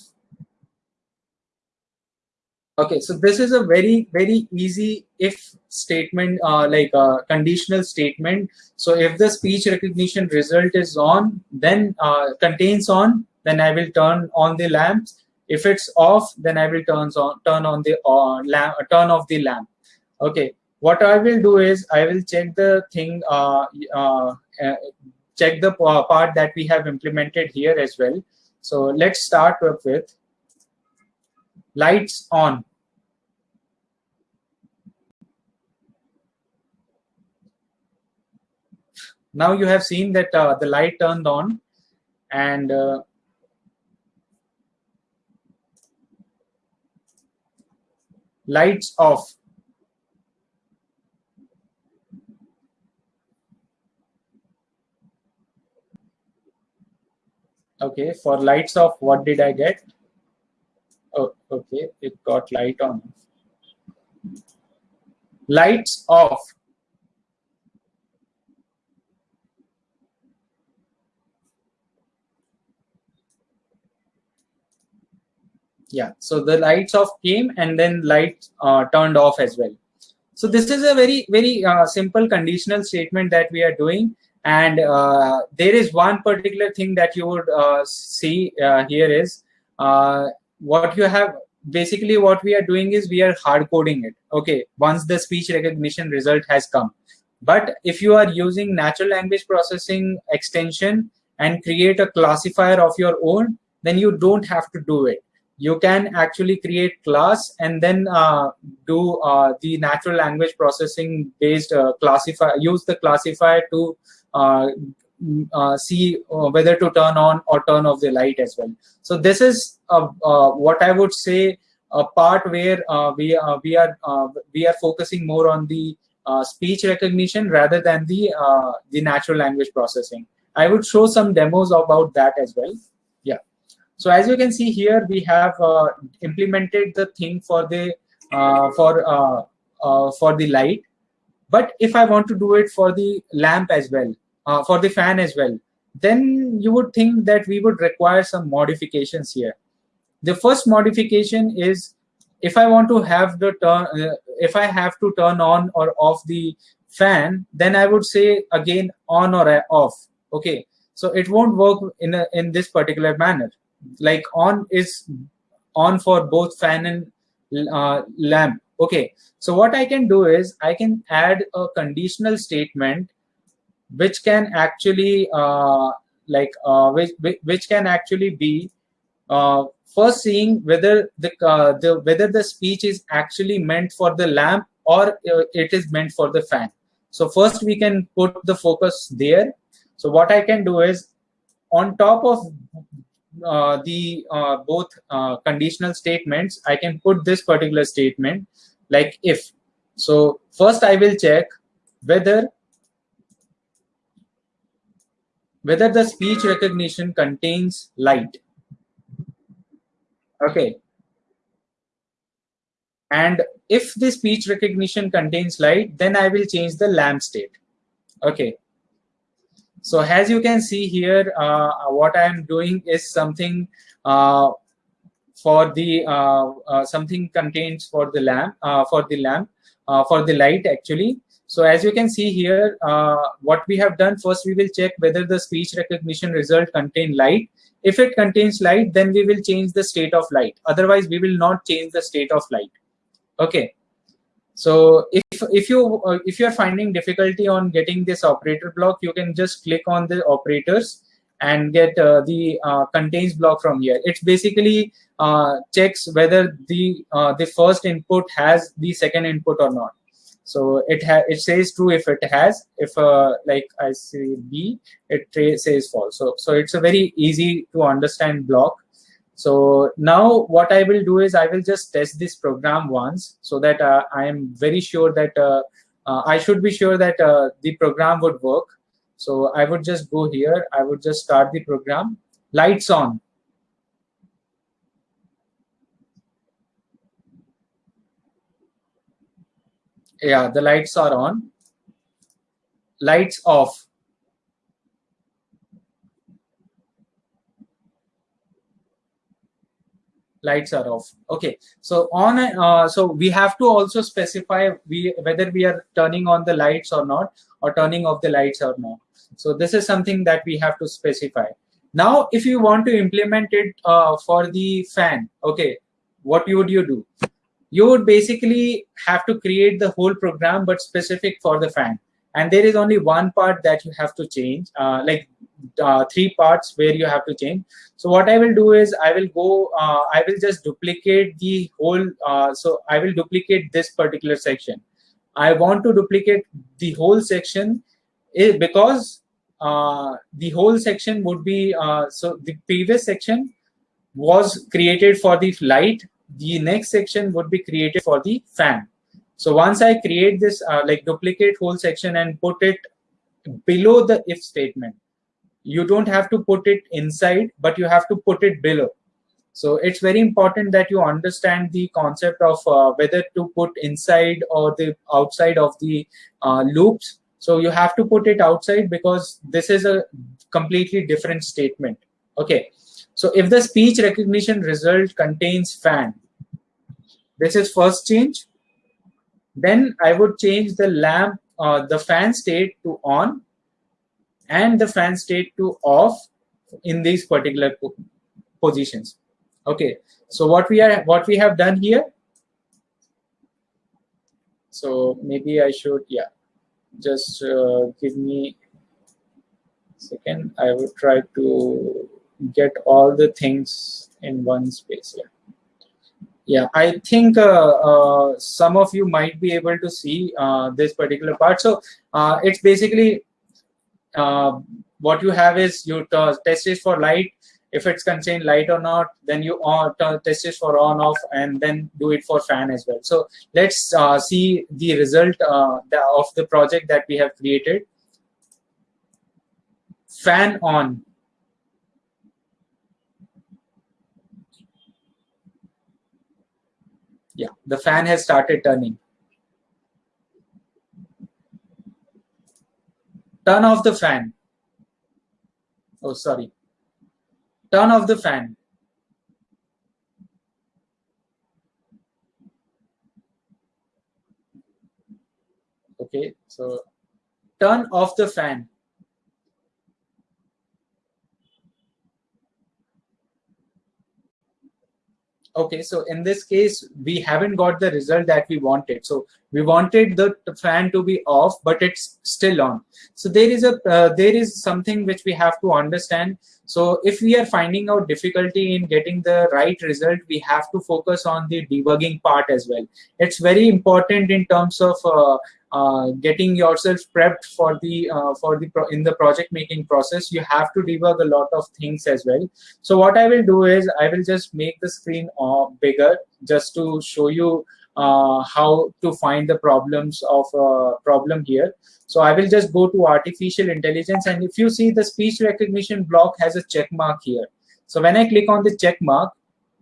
Okay, so this is a very, very easy if statement, uh, like a conditional statement. So if the speech recognition result is on, then uh, contains on, then I will turn on the lamps. If it's off, then I will turn on turn on the uh, lamp, turn off the lamp. Okay, what I will do is I will check the thing, uh, uh, uh check the part that we have implemented here as well. So let's start with lights on. Now you have seen that uh, the light turned on and uh, lights off. Okay, for lights off, what did I get? Oh, okay, it got light on. Lights off. Yeah, so the lights off came and then light uh, turned off as well. So this is a very, very uh, simple conditional statement that we are doing. And uh, there is one particular thing that you would uh, see uh, here is uh, what you have basically what we are doing is we are hard coding it okay? Once the speech recognition result has come. But if you are using natural language processing extension and create a classifier of your own then you don't have to do it. You can actually create class and then uh, do uh, the natural language processing based uh, classifier use the classifier to uh, uh, see uh, whether to turn on or turn off the light as well. So this is what I would say a part where we we are we are focusing more on the speech recognition rather than the the natural language processing. I would show some demos about that as well. Yeah. So as you can see here, we have uh, implemented the thing for the uh, for uh, for the light. But if I want to do it for the lamp as well, uh, for the fan as well, then you would think that we would require some modifications here. The first modification is if I want to have the turn, uh, if I have to turn on or off the fan, then I would say again on or off. Okay, so it won't work in a, in this particular manner. Like on is on for both fan and uh, lamp. Okay, so what I can do is I can add a conditional statement which can actually uh, like uh, which, which can actually be uh, first seeing whether the, uh, the whether the speech is actually meant for the lamp or uh, it is meant for the fan. So first we can put the focus there. So what i can do is on top of uh, the both conditional statements i can put this particular statement like if. So first i will check whether whether the speech recognition contains light. Okay. And if the speech recognition contains light, then I will change the lamp state. Okay. So as you can see here, uh, what I am doing is something uh, for the uh, uh something contains for the lamp uh, for the lamp uh, for the light actually so as you can see here, uh, what we have done first, we will check whether the speech recognition result contain light. If it contains light, then we will change the state of light. Otherwise, we will not change the state of light. Okay. So if if you uh, if you are finding difficulty on getting this operator block, you can just click on the operators and get uh, the uh, contains block from here. It's basically uh, checks whether the uh, the first input has the second input or not. So it it says true if it has. If uh, like I say B, it says false. So so it's a very easy to understand block. So now what I will do is I will just test this program once so that uh, I am very sure that uh, uh, I should be sure that uh, the program would work. So I would just go here. I would just start the program. Lights on. Yeah, the lights are on. Lights off. lights are off okay so on uh, so we have to also specify we whether we are turning on the lights or not or turning off the lights or not so this is something that we have to specify now if you want to implement it uh, for the fan okay what would you do you would basically have to create the whole program but specific for the fan. And there is only one part that you have to change uh, like uh, three parts where you have to change. So what i will do is i will go uh, i will just duplicate the whole uh, so i will duplicate this particular section. I want to duplicate the whole section eh, because uh, the whole section would be uh, so the previous section was created for the light the next section would be created for the fan so once I create this uh, like duplicate whole section and put it below the if statement, you don't have to put it inside, but you have to put it below. So it's very important that you understand the concept of uh, whether to put inside or the outside of the uh, loops. So you have to put it outside because this is a completely different statement. Okay. So if the speech recognition result contains fan, this is first change then I would change the lamp, uh, the fan state to on and the fan state to off in these particular po positions. Okay, so what we are what we have done here. So maybe I should yeah, just uh, give me second. I will try to get all the things in one space here. Yeah, I think uh, uh, some of you might be able to see uh, this particular part. So uh, it's basically uh, what you have is you test it for light. If it's contained light or not, then you on, test it for on off and then do it for fan as well. So let's uh, see the result the, of the project that we have created. Fan on yeah the fan has started turning. Turn off the fan. Oh sorry. Turn off the fan. Okay so turn off the fan okay so in this case we haven't got the result that we wanted. So we wanted the fan to be off but it's still on. So there is a uh, there is something which we have to understand so if we are finding out difficulty in getting the right result we have to focus on the debugging part as well. It's very important in terms of uh, uh, getting yourself prepped for the uh, for the in the project making process. You have to debug a lot of things as well. So what i will do is i will just make the screen uh, bigger just to show you uh, how to find the problems of a uh, problem here. So i will just go to artificial intelligence and if you see the speech recognition block has a check mark here. So when i click on the check mark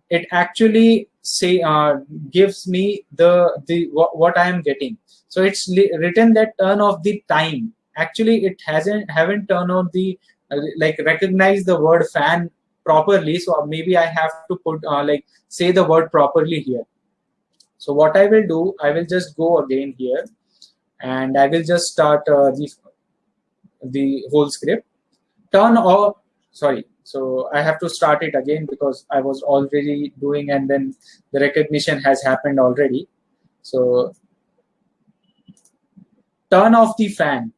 it actually say uh, gives me the the what i am getting. So it's written that turn off the time. Actually it hasn't haven't turned on the uh, like recognize the word fan properly. So maybe i have to put uh, like say the word properly here so what i will do i will just go again here and i will just start uh, the the whole script. Turn off sorry. So i have to start it again because i was already doing and then the recognition has happened already. So turn off the fan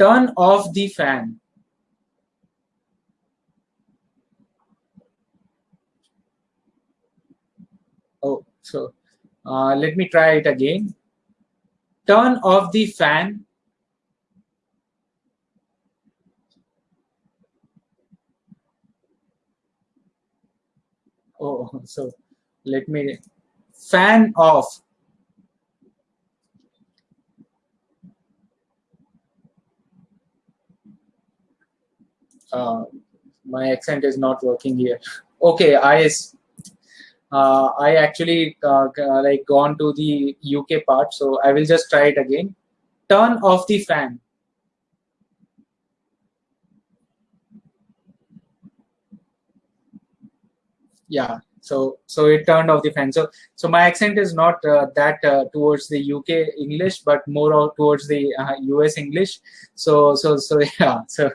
turn off the fan. Oh so uh, let me try it again. Turn off the fan. Oh so let me fan off uh, my accent is not working here. Okay i uh, i actually uh, like gone to the uk part so i will just try it again. Turn off the fan. Yeah so so it turned off the fan. So so my accent is not uh, that uh, towards the uk english but more towards the uh, us english. So so so yeah so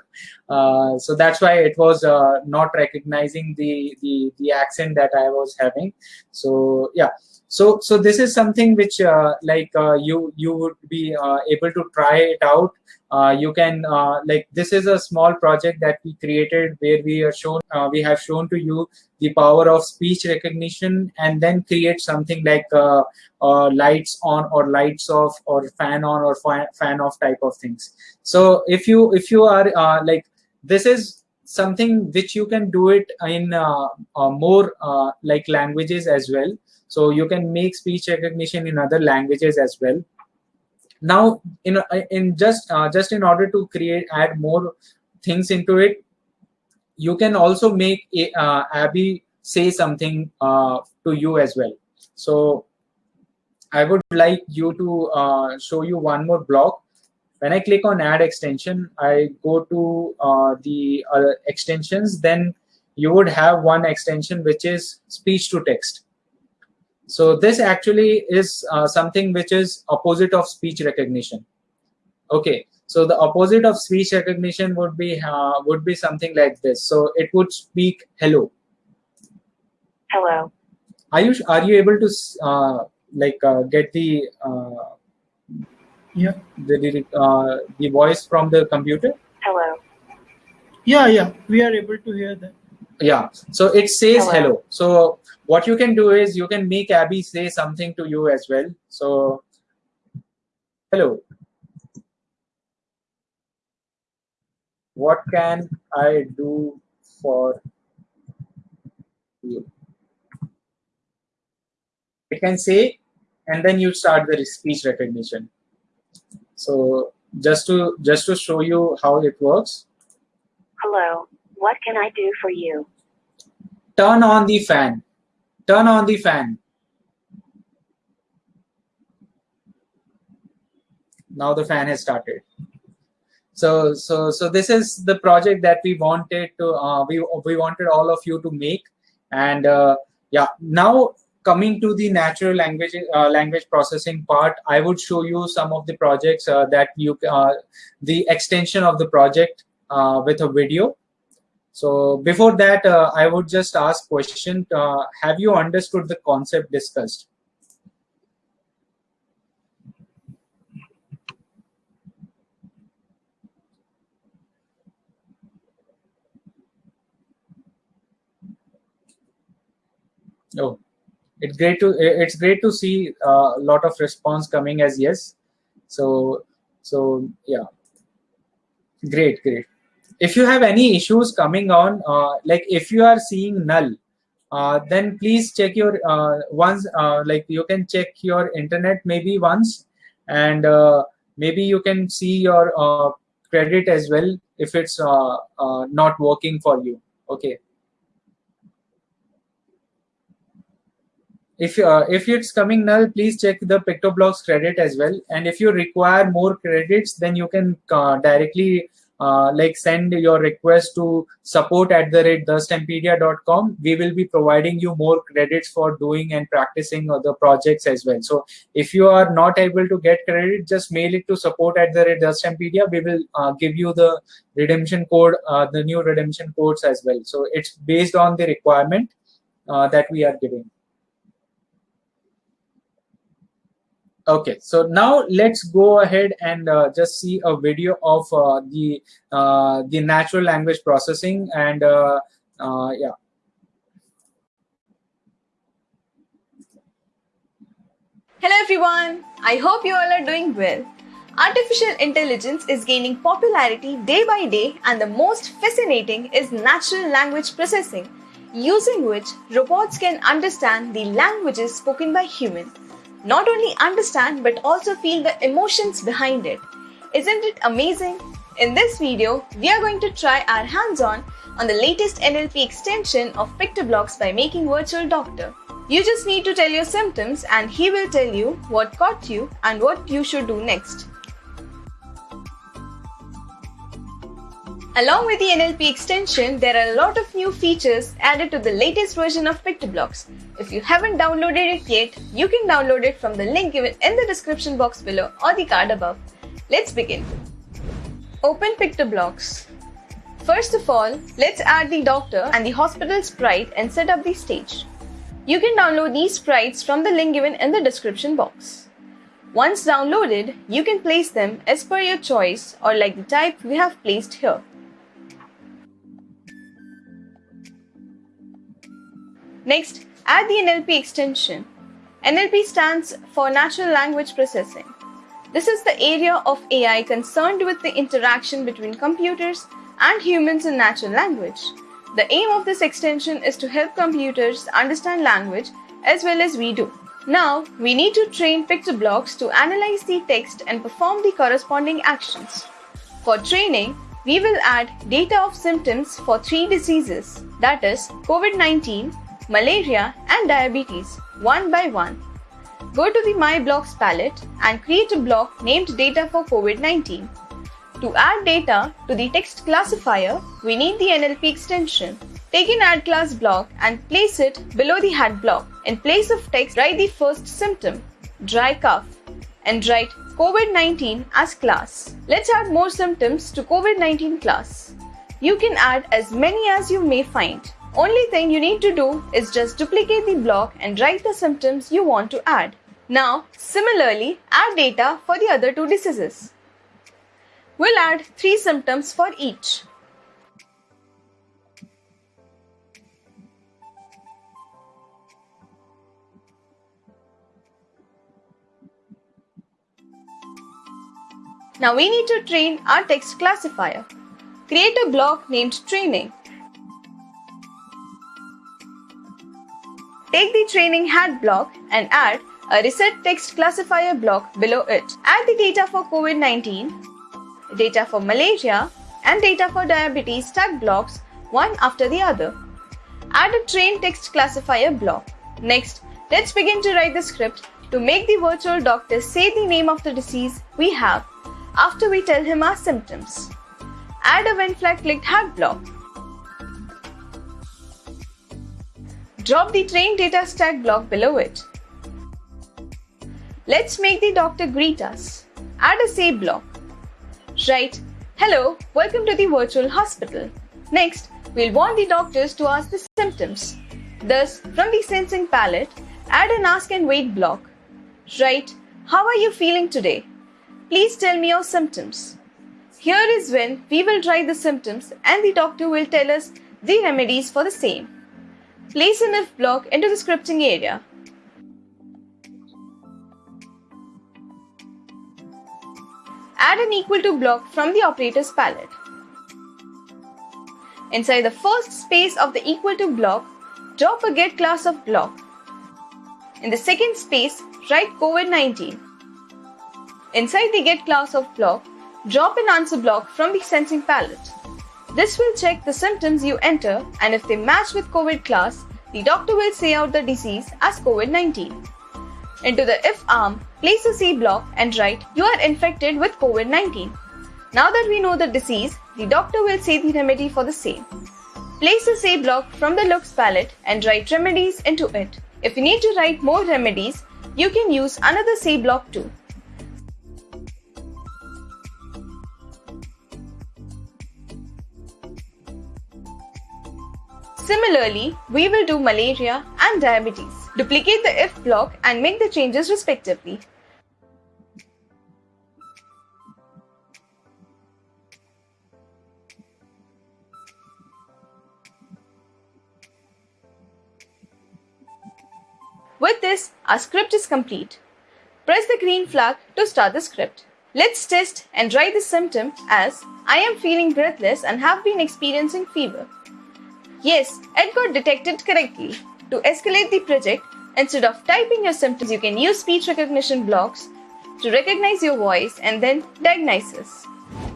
uh, so that's why it was uh, not recognizing the, the the accent that i was having. So yeah so so this is something which uh, like uh, you you would be uh, able to try it out. Uh, you can uh, like this is a small project that we created where we are shown uh, we have shown to you the power of speech recognition and then create something like lights on or lights off or fan on or fan off type of things. So if you if you are uh, like this is something which you can do it in more like languages as well. So you can make speech recognition in other languages as well. Now in in just uh, just in order to create add more things into it you can also make uh, abby say something uh, to you as well. So i would like you to uh, show you one more block when i click on add extension i go to uh, the extensions then you would have one extension which is speech to text so this actually is uh, something which is opposite of speech recognition. Okay, so the opposite of speech recognition would be uh, would be something like this. So it would speak hello. Hello. Are you are you able to uh, like uh, get the yeah the the, uh, the voice from the computer? Hello. Yeah, yeah, we are able to hear that yeah so it says hello. hello. so what you can do is you can make abby say something to you as well so hello what can i do for you it can say and then you start the speech recognition so just to just to show you how it works hello what can I do for you? Turn on the fan. Turn on the fan. Now the fan has started. So, so, so this is the project that we wanted to, uh, we, we wanted all of you to make. And uh, yeah, now coming to the natural language uh, language processing part, I would show you some of the projects uh, that you, uh, the extension of the project uh, with a video. So before that, uh, I would just ask question, uh, have you understood the concept discussed? Oh, it's great to it's great to see a uh, lot of response coming as yes. So so yeah, great, great if you have any issues coming on, uh, like if you are seeing null, uh, then please check your uh, once, uh, like you can check your internet maybe once, and uh, maybe you can see your credit as well if it's not working for you. Okay. If if it's coming null, please check the PictoBlox credit as well. And if you require more credits, then you can directly uh, like send your request to support at the rate thestempedia.com we will be providing you more credits for doing and practicing other projects as well. So if you are not able to get credit just mail it to support at the rate thestempedia we will uh, give you the redemption code uh, the new redemption codes as well. So it's based on the requirement uh, that we are giving Okay, so now let's go ahead and uh, just see a video of uh, the uh, the natural language processing and uh, uh, yeah. Hello everyone, I hope you all are doing well. Artificial intelligence is gaining popularity day by day and the most fascinating is natural language processing, using which robots can understand the languages spoken by humans not only understand but also feel the emotions behind it. Isn't it amazing? In this video, we are going to try our hands-on on the latest NLP extension of PictoBlox by making Virtual Doctor. You just need to tell your symptoms and he will tell you what caught you and what you should do next. Along with the NLP extension, there are a lot of new features added to the latest version of PictoBlox. If you haven't downloaded it yet, you can download it from the link given in the description box below or the card above. Let's begin. Open PictoBlox. First of all, let's add the doctor and the hospital sprite and set up the stage. You can download these sprites from the link given in the description box. Once downloaded, you can place them as per your choice or like the type we have placed here. Next, add the NLP extension. NLP stands for Natural Language Processing. This is the area of AI concerned with the interaction between computers and humans in natural language. The aim of this extension is to help computers understand language as well as we do. Now, we need to train PictoBlox to analyze the text and perform the corresponding actions. For training, we will add data of symptoms for three diseases that is COVID-19, malaria, and diabetes one by one. Go to the My Blocks palette and create a block named Data for COVID-19. To add data to the text classifier, we need the NLP extension. Take an add class block and place it below the hat block. In place of text, write the first symptom, dry cough, and write COVID-19 as class. Let's add more symptoms to COVID-19 class. You can add as many as you may find. Only thing you need to do is just duplicate the block and write the symptoms you want to add. Now, similarly, add data for the other two diseases. We'll add three symptoms for each. Now we need to train our text classifier. Create a block named training Take the training hat block and add a reset text classifier block below it. Add the data for COVID-19, data for malaria, and data for diabetes tag blocks one after the other. Add a train text classifier block. Next, let's begin to write the script to make the virtual doctor say the name of the disease we have after we tell him our symptoms. Add a when flag clicked hat block. Drop the train data stack block below it. Let's make the doctor greet us. Add a say block. Write, Hello, welcome to the virtual hospital. Next, we'll want the doctors to ask the symptoms. Thus, from the sensing palette, add an ask and wait block. Write, How are you feeling today? Please tell me your symptoms. Here is when we will write the symptoms and the doctor will tell us the remedies for the same. Place an if block into the scripting area. Add an equal to block from the operators palette. Inside the first space of the equal to block, drop a get class of block. In the second space, write COVID-19. Inside the get class of block, drop an answer block from the sensing palette. This will check the symptoms you enter and if they match with COVID class, the doctor will say out the disease as COVID-19. Into the if arm, place a C block and write you are infected with COVID-19. Now that we know the disease, the doctor will say the remedy for the same. Place a say block from the looks palette and write remedies into it. If you need to write more remedies, you can use another say block too. Similarly, we will do malaria and diabetes. Duplicate the if block and make the changes respectively. With this, our script is complete. Press the green flag to start the script. Let's test and write the symptom as I am feeling breathless and have been experiencing fever. Yes, got detected correctly. To escalate the project, instead of typing your symptoms, you can use speech recognition blocks to recognize your voice and then diagnosis.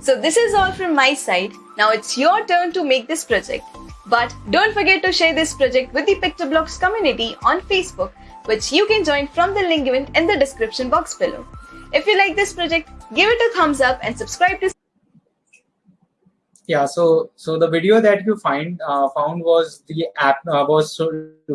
So this is all from my side. Now it's your turn to make this project. But don't forget to share this project with the PictoBlox community on Facebook, which you can join from the link given in the description box below. If you like this project, give it a thumbs up and subscribe to yeah so so the video that you find uh, found was the app uh, was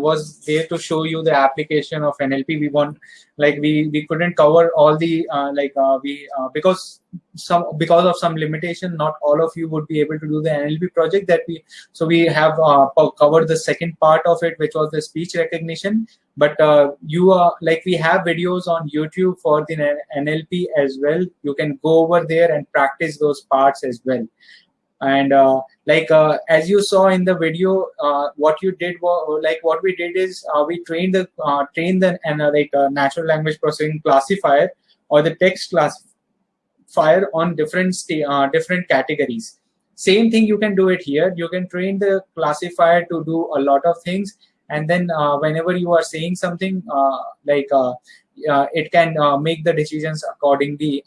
was there to show you the application of nlp we want like we we couldn't cover all the uh, like uh, we uh, because some because of some limitation not all of you would be able to do the nlp project that we so we have uh, covered the second part of it which was the speech recognition. But you are like we have videos on youtube for the nlp as well. You can go over there and practice those parts as well and uh, like uh, as you saw in the video uh, what you did was like what we did is uh, we trained the uh, trained the and like natural language processing classifier or the text classifier on different uh, different categories. Same thing you can do it here. You can train the classifier to do a lot of things. And then whenever you are saying something like it can make the decisions accordingly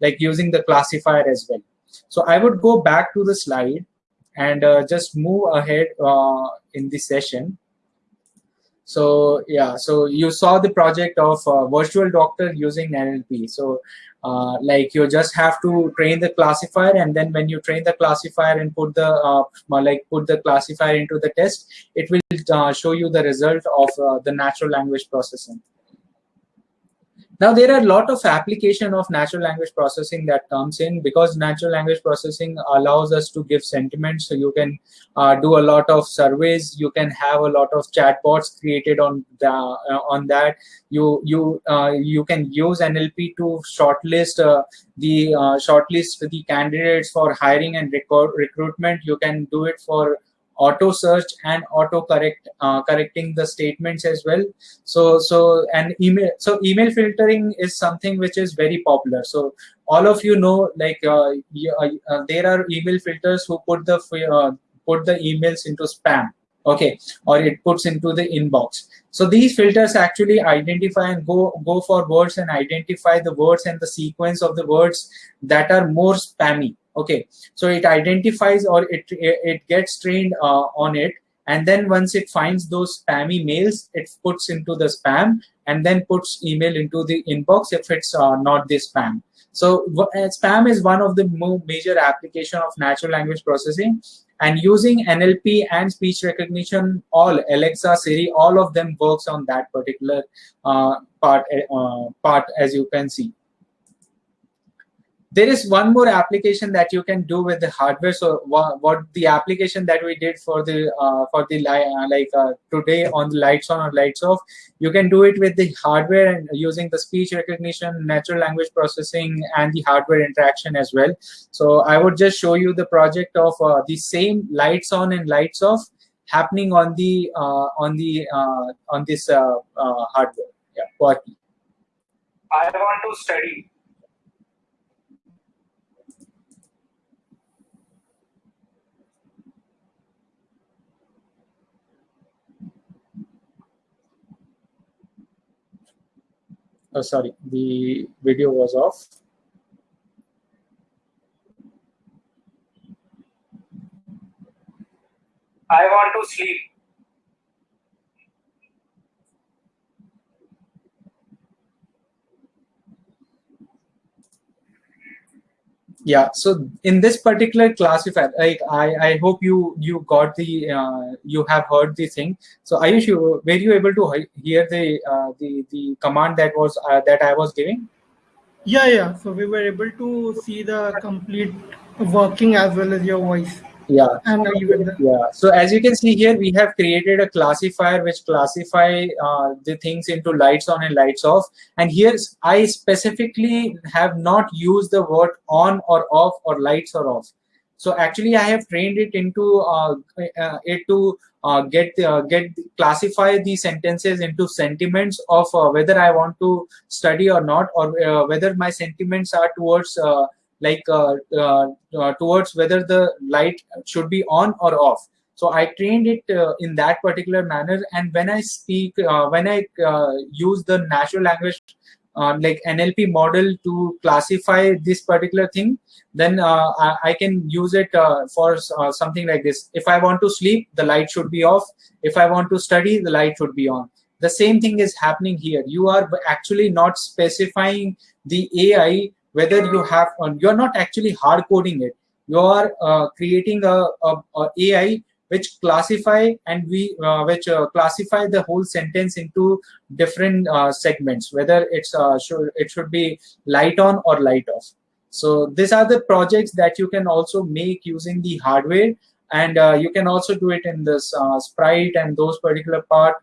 like using the classifier as well so I would go back to the slide and uh, just move ahead uh, in the session. So yeah, so you saw the project of uh, virtual doctor using NLP. So uh, like you just have to train the classifier and then when you train the classifier and put the uh, like put the classifier into the test, it will uh, show you the result of the natural language processing. Now there are a lot of application of natural language processing that comes in because natural language processing allows us to give sentiments. So you can uh, do a lot of surveys. You can have a lot of chatbots created on the, uh, on that. You you uh, you can use NLP to shortlist uh, the uh, shortlist the candidates for hiring and recruitment. You can do it for auto search and auto correct uh, correcting the statements as well. So so and email so email filtering is something which is very popular. So all of you know like uh, uh, uh, there are email filters who put the uh, put the emails into spam okay or it puts into the inbox. So these filters actually identify and go go for words and identify the words and the sequence of the words that are more spammy okay so it identifies or it it gets trained uh, on it. And then once it finds those spammy mails it puts into the spam and then puts email into the inbox if it's uh, not the spam. So uh, spam is one of the major application of natural language processing. And using nlp and speech recognition all alexa siri all of them works on that particular uh, part uh, part as you can see there is one more application that you can do with the hardware. So what, what the application that we did for the uh, for the uh, like uh, today on the lights on or lights off you can do it with the hardware and using the speech recognition natural language processing and the hardware interaction as well. So i would just show you the project of uh, the same lights on and lights off happening on the uh, on the uh, on this hardware. Yeah i want to study oh, sorry, the video was off. I want to sleep. Yeah so in this particular classifier like i i hope you you got the uh, you have heard the thing. So ayush you were you able to hear the uh, the the command that was uh, that i was giving? Yeah yeah. So we were able to see the complete working as well as your voice yeah. And the, yeah. So as you can see here we have created a classifier which classify uh, the things into lights on and lights off. And here i specifically have not used the word on or off or lights or off. So actually i have trained it into uh, uh, it to uh, get uh, get classify the sentences into sentiments of uh, whether i want to study or not or uh, whether my sentiments are towards like uh, uh, uh, towards whether the light should be on or off. So i trained it uh, in that particular manner. And when i speak uh, when i uh, use the natural language like nlp model to classify this particular thing then I, I, can use it for something like this. If i want to sleep the light should be off. If i want to study the light should be on. The same thing is happening here. You are actually not specifying the ai whether you have you're not actually hard coding it. You are uh, creating a, a, a, ai which classify and we uh, which uh, classify the whole sentence into different uh, segments whether it's uh, should it should be light on or light off. So these are the projects that you can also make using the hardware and uh, you can also do it in this sprite and those particular part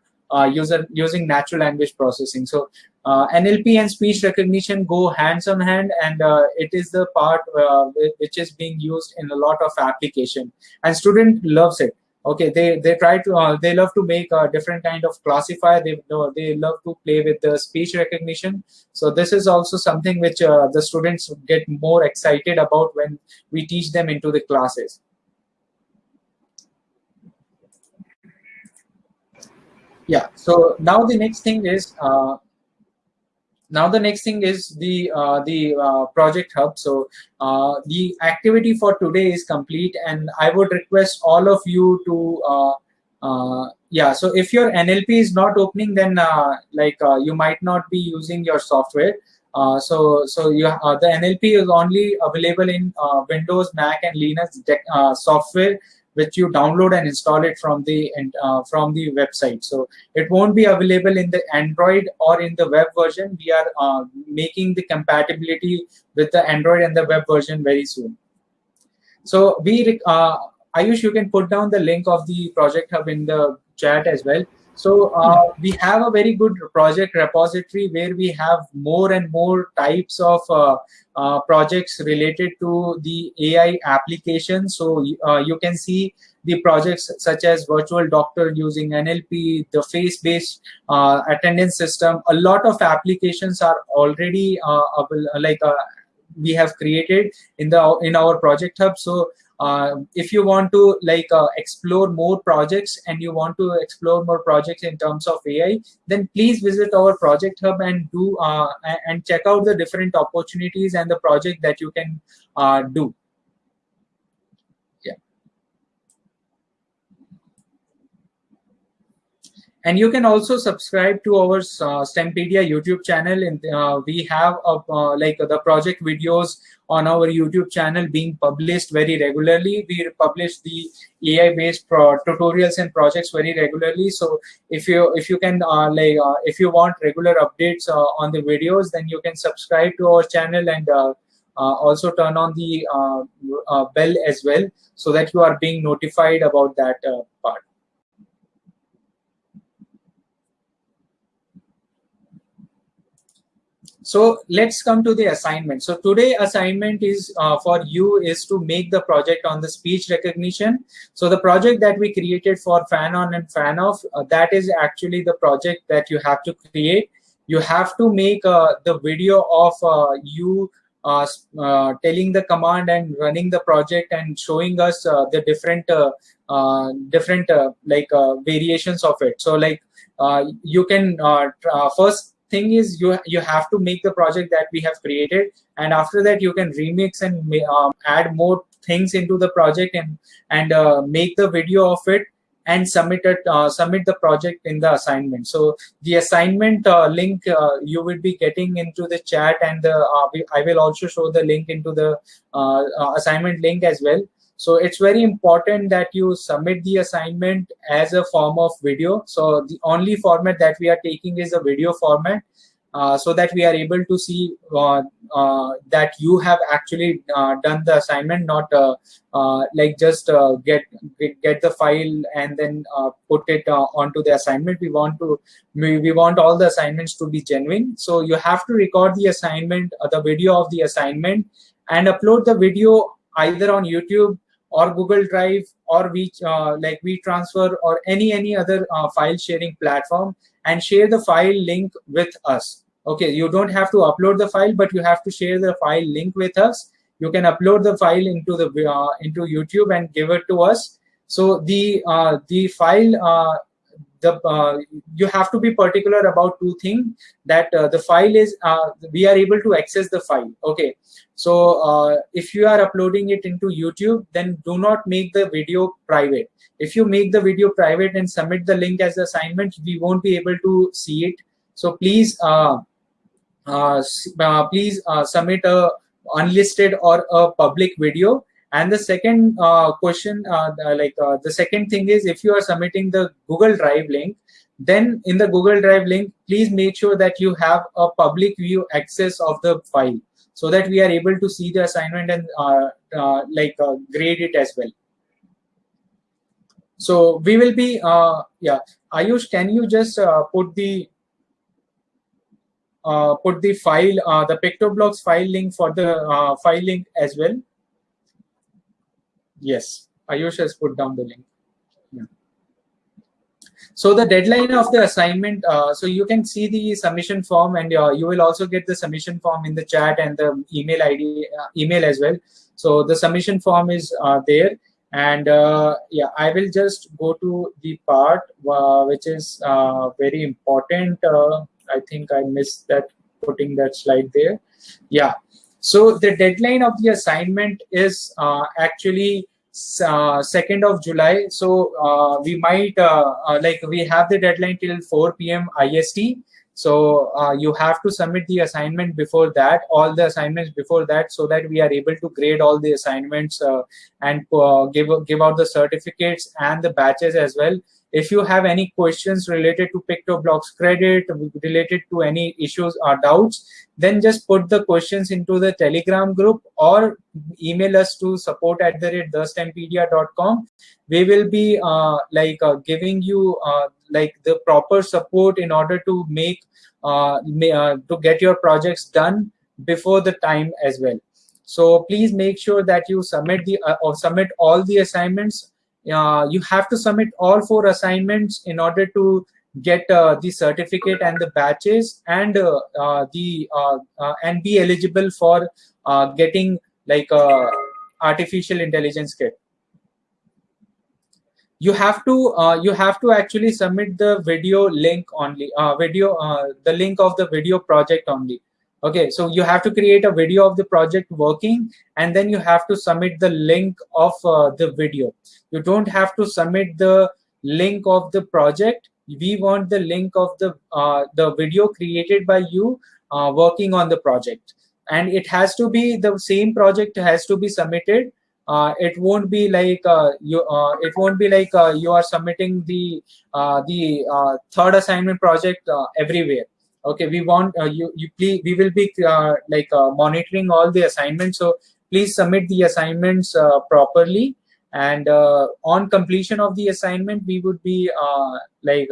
user using natural language processing. So uh, NLP and speech recognition go hands on hand, and uh, it is the part uh, which is being used in a lot of application. And student loves it. Okay, they they try to uh, they love to make a different kind of classifier. They they love to play with the speech recognition. So this is also something which uh, the students get more excited about when we teach them into the classes. Yeah. So now the next thing is uh, now the next thing is the uh, the uh, project hub. So uh, the activity for today is complete and i would request all of you to uh, uh, yeah so if your nlp is not opening then uh, like you might not be using your software. So so you the nlp is only available in windows mac and linux software which you download and install it from the uh, from the website. So it won't be available in the Android or in the web version. We are uh, making the compatibility with the Android and the web version very soon. So we, uh, Ayush, you can put down the link of the Project Hub in the chat as well. So uh, we have a very good project repository where we have more and more types of uh, uh, projects related to the AI application. So uh, you can see the projects such as virtual doctor using NLP, the face-based uh, attendance system. A lot of applications are already uh, like we have created in the in our project hub. So uh, if you want to like uh, explore more projects and you want to explore more projects in terms of AI, then please visit our project hub and do uh, and check out the different opportunities and the project that you can uh, do. And you can also subscribe to our uh, STEMpedia YouTube channel. And uh, we have a, uh, like the project videos on our YouTube channel being published very regularly. We publish the AI-based tutorials and projects very regularly. So if you if you can uh, like uh, if you want regular updates uh, on the videos, then you can subscribe to our channel and also turn on the bell as well, so that you are being notified about that part. So let's come to the assignment. So today assignment is uh, for you is to make the project on the speech recognition. So the project that we created for fan on and fan off, uh, that is actually the project that you have to create. You have to make uh, the video of uh, you uh, uh, telling the command and running the project and showing us the different different like variations of it. So like you can first thing is you you have to make the project that we have created. And after that you can remix and um, add more things into the project and and uh, make the video of it and submit it uh, submit the project in the assignment. So the assignment uh, link uh, you will be getting into the chat and the, uh, i will also show the link into the uh, assignment link as well so it's very important that you submit the assignment as a form of video so the only format that we are taking is a video format uh, so that we are able to see uh, uh, that you have actually uh, done the assignment, not uh, like just get, get, get the file and then put it onto the assignment. We want to we, we want all the assignments to be genuine. So you have to record the assignment, the video of the assignment, and upload the video either on YouTube or Google Drive or we uh, like WeTransfer or any any other uh, file sharing platform and share the file link with us. Okay you don't have to upload the file but you have to share the file link with us. You can upload the file into the uh, into youtube and give it to us. So the uh, the file uh, the uh, you have to be particular about two things that uh, the file is uh, we are able to access the file okay? So if you are uploading it into youtube then do not make the video private. If you make the video private and submit the link as assignment we won't be able to see it. So please uh, uh, please uh, submit a unlisted or a public video and the second uh, question uh, like uh, the second thing is if you are submitting the google drive link then in the google drive link please make sure that you have a public view access of the file so that we are able to see the assignment and like grade it as well so we will be yeah ayush can you just put the uh, put the file, uh, the PictoBlox file link for the uh, file link as well. Yes, Ayush has put down the link. So the deadline of the assignment, uh, so you can see the submission form and uh, you will also get the submission form in the chat and the email ID, uh, email as well. So the submission form is there. And yeah, I will just go to the part which is very important. I think I missed that putting that slide there. Yeah. So the deadline of the assignment is uh, actually uh, 2nd of July. So uh, we might, uh, uh, like we have the deadline till 4 p.m. IST. So uh, you have to submit the assignment before that, all the assignments before that, so that we are able to grade all the assignments and give, give out the certificates and the batches as well if you have any questions related to PictoBlox credit, related to any issues or doubts, then just put the questions into the Telegram group or email us to support at the rate thestempedia.com. We will be uh, like uh, giving you uh, like the proper support in order to make uh, uh, to get your projects done before the time as well. So please make sure that you submit the uh, or submit all the assignments uh, you have to submit all four assignments in order to get uh, the certificate and the batches and uh, uh the uh, and be eligible for getting like a artificial intelligence kit. You have to you have to actually submit the video link only video the link of the video project only okay so you have to create a video of the project working and then you have to submit the link of uh, the video. You don't have to submit the link of the project. We want the link of the uh, the video created by you uh, working on the project. And it has to be the same project has to be submitted. Uh, it won't be like uh, you uh, it won't be like you are submitting the the third assignment project everywhere okay we want uh, you you please we will be uh, like uh, monitoring all the assignments. So please submit the assignments uh, properly. And uh, on completion of the assignment we would be uh, like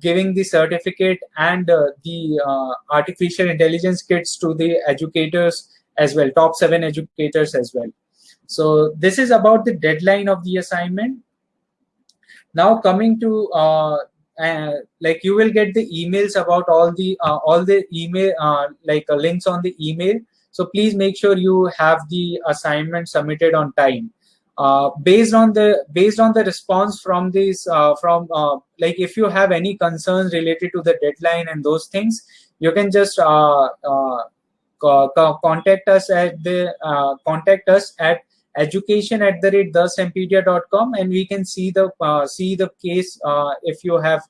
giving the certificate and the artificial intelligence kits to the educators as well top seven educators as well. So this is about the deadline of the assignment. Now coming to uh, like you will get the emails about all the uh, all the email uh, like uh, links on the email. So please make sure you have the assignment submitted on time. Uh, based on the based on the response from these uh, from like if you have any concerns related to the deadline and those things you can just contact us at the contact us at education at the rate thestempedia.com and we can see the uh, see the case uh, if you have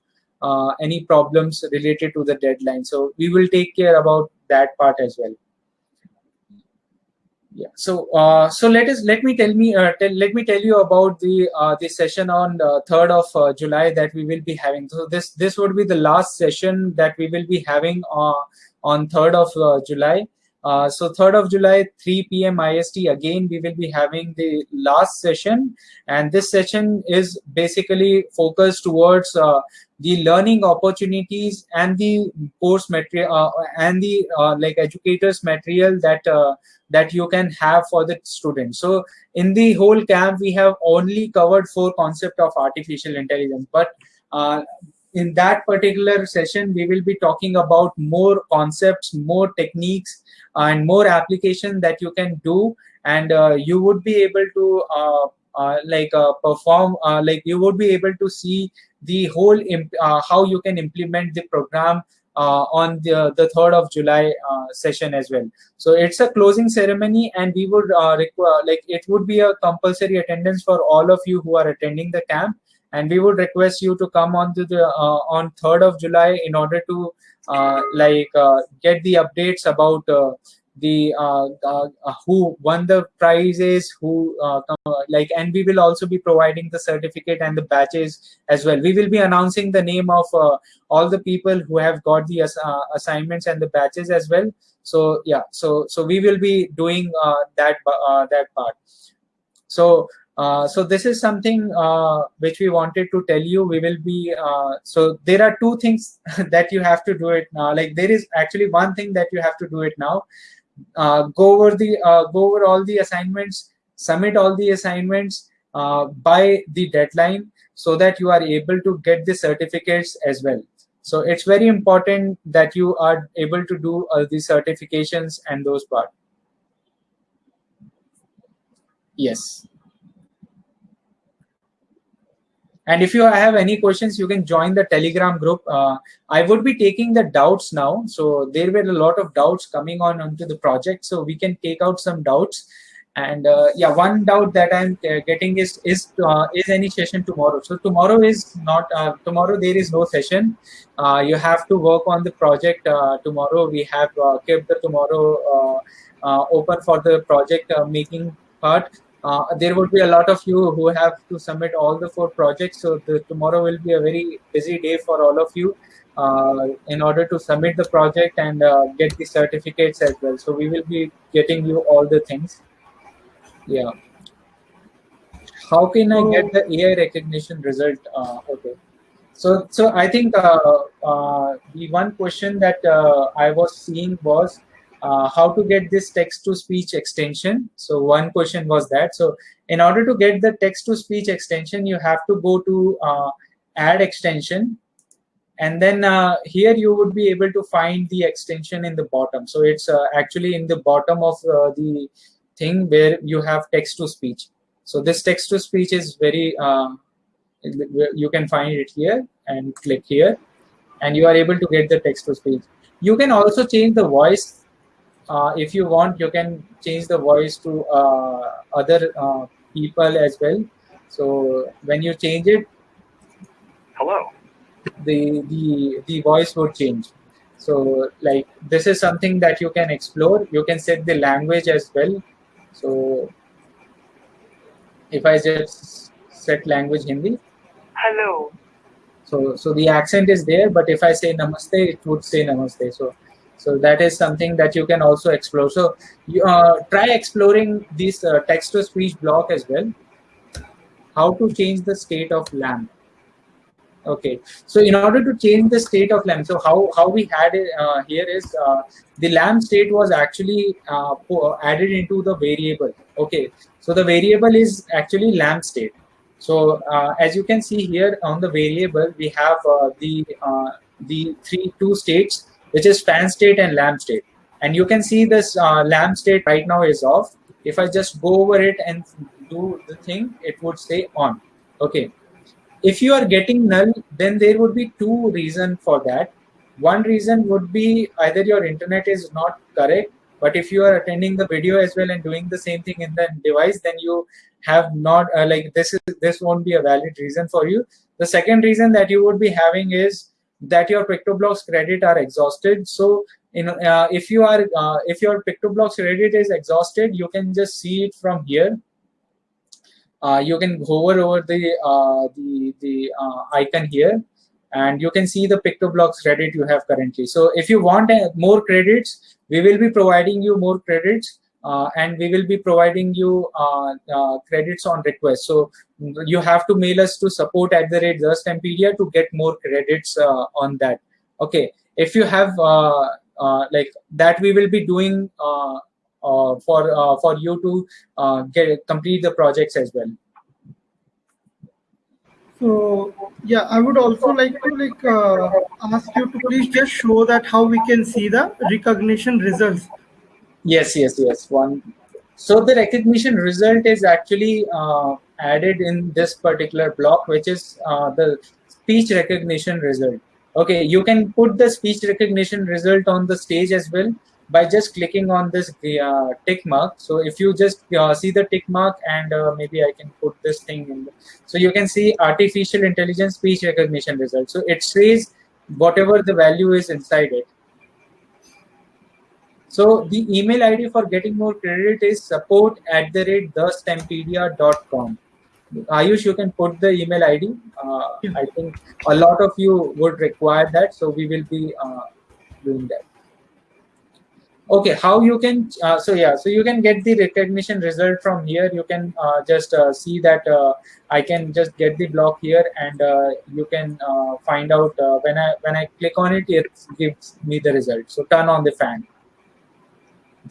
uh, any problems related to the deadline. So we will take care about that part as well. Yeah. So uh, so let us let me tell me uh, tell, let me tell you about the uh, the session on 3rd of july that we will be having. So this this would be the last session that we will be having on 3rd of july uh, so 3rd of July, 3 p.m. IST, again, we will be having the last session. And this session is basically focused towards uh, the learning opportunities and the course material uh, and the uh, like educators material that uh, that you can have for the students. So in the whole camp, we have only covered four concept of artificial intelligence, but in that particular session, we will be talking about more concepts, more techniques, and more application that you can do. And uh, you would be able to uh, uh, like uh, perform, uh, like you would be able to see the whole, uh, how you can implement the program on the, the 3rd of July session as well. So it's a closing ceremony and we would require, like it would be a compulsory attendance for all of you who are attending the camp and we would request you to come on to the on 3rd of july in order to like uh, get the updates about uh, the uh, uh, who won the prizes who like and we will also be providing the certificate and the badges as well. We will be announcing the name of all the people who have got the assignments and the badges as well. So yeah so so we will be doing that that part. So uh, so this is something uh, which we wanted to tell you. We will be uh, so there are two things that you have to do it now. Like there is actually one thing that you have to do it now. Uh, go over the uh, go over all the assignments, submit all the assignments by the deadline, so that you are able to get the certificates as well. So it's very important that you are able to do all the certifications and those part. Yes. And if you have any questions you can join the telegram group. Uh, i would be taking the doubts now. So there were a lot of doubts coming on onto the project. So we can take out some doubts. And uh, yeah one doubt that i'm uh, getting is is uh, is any session tomorrow. So tomorrow is not uh, tomorrow there is no session. Uh, you have to work on the project tomorrow. We have kept the tomorrow open for the project making part uh, there would be a lot of you who have to submit all the four projects. So the, tomorrow will be a very busy day for all of you uh, in order to submit the project and uh, get the certificates as well. So we will be getting you all the things. Yeah. How can I get the AI recognition result? Uh, okay. So, so I think uh, the one question that I was seeing was uh, how to get this text to speech extension. So one question was that. So in order to get the text to speech extension, you have to go to uh, add extension. And then uh, here you would be able to find the extension in the bottom. So it's uh, actually in the bottom of uh, the thing where you have text to speech. So this text to speech is very, uh, you can find it here and click here and you are able to get the text to speech. You can also change the voice uh, if you want you can change the voice to uh, other uh, people as well. So when you change it hello. the the the voice would change. So like this is something that you can explore. You can set the language as well. So if i just set language hindi. Hello. So so the accent is there but if i say namaste it would say namaste. So so that is something that you can also explore. So you, uh, try exploring this uh, text to speech block as well. How to change the state of lamp. Okay. So in order to change the state of lamp so how how we had it uh, here is uh, the lamp state was actually uh, added into the variable. Okay. So the variable is actually lamp state. So uh, as you can see here on the variable we have the the three two states which is fan state and lamp state. And you can see this uh, lamp state right now is off. If I just go over it and do the thing, it would stay on. Okay. If you are getting null, then there would be two reasons for that. One reason would be either your internet is not correct but if you are attending the video as well and doing the same thing in the device then you have not uh, like this is this won't be a valid reason for you the second reason that you would be having is that your PictoBlox credit are exhausted. So you know uh, if you are uh, if your PictoBlox credit is exhausted you can just see it from here. Uh, you can hover over the uh, the the uh, icon here and you can see the PictoBlox credit you have currently. So if you want uh, more credits we will be providing you more credits uh, and we will be providing you uh, uh, credits on request. So you have to mail us to support at the rate Stempedia to get more credits uh, on that. Okay, if you have uh, uh, like that, we will be doing for for you to get complete the projects as well. So yeah, I would also like to like ask you to please just show that how we can see the recognition results Yes, yes, yes. One. So the recognition result is actually uh, added in this particular block, which is uh, the speech recognition result. Okay, you can put the speech recognition result on the stage as well by just clicking on this uh, tick mark. So if you just uh, see the tick mark and uh, maybe I can put this thing in. So you can see artificial intelligence speech recognition result. So it says whatever the value is inside it. So the email ID for getting more credit is support at the rate thestempedia.com. Ayush, you can put the email ID. Uh, I think a lot of you would require that, so we will be uh, doing that. Okay, how you can, uh, so yeah, so you can get the recognition result from here. You can uh, just uh, see that uh, I can just get the block here and you can find out when I when I click on it, it gives me the result. So turn on the fan.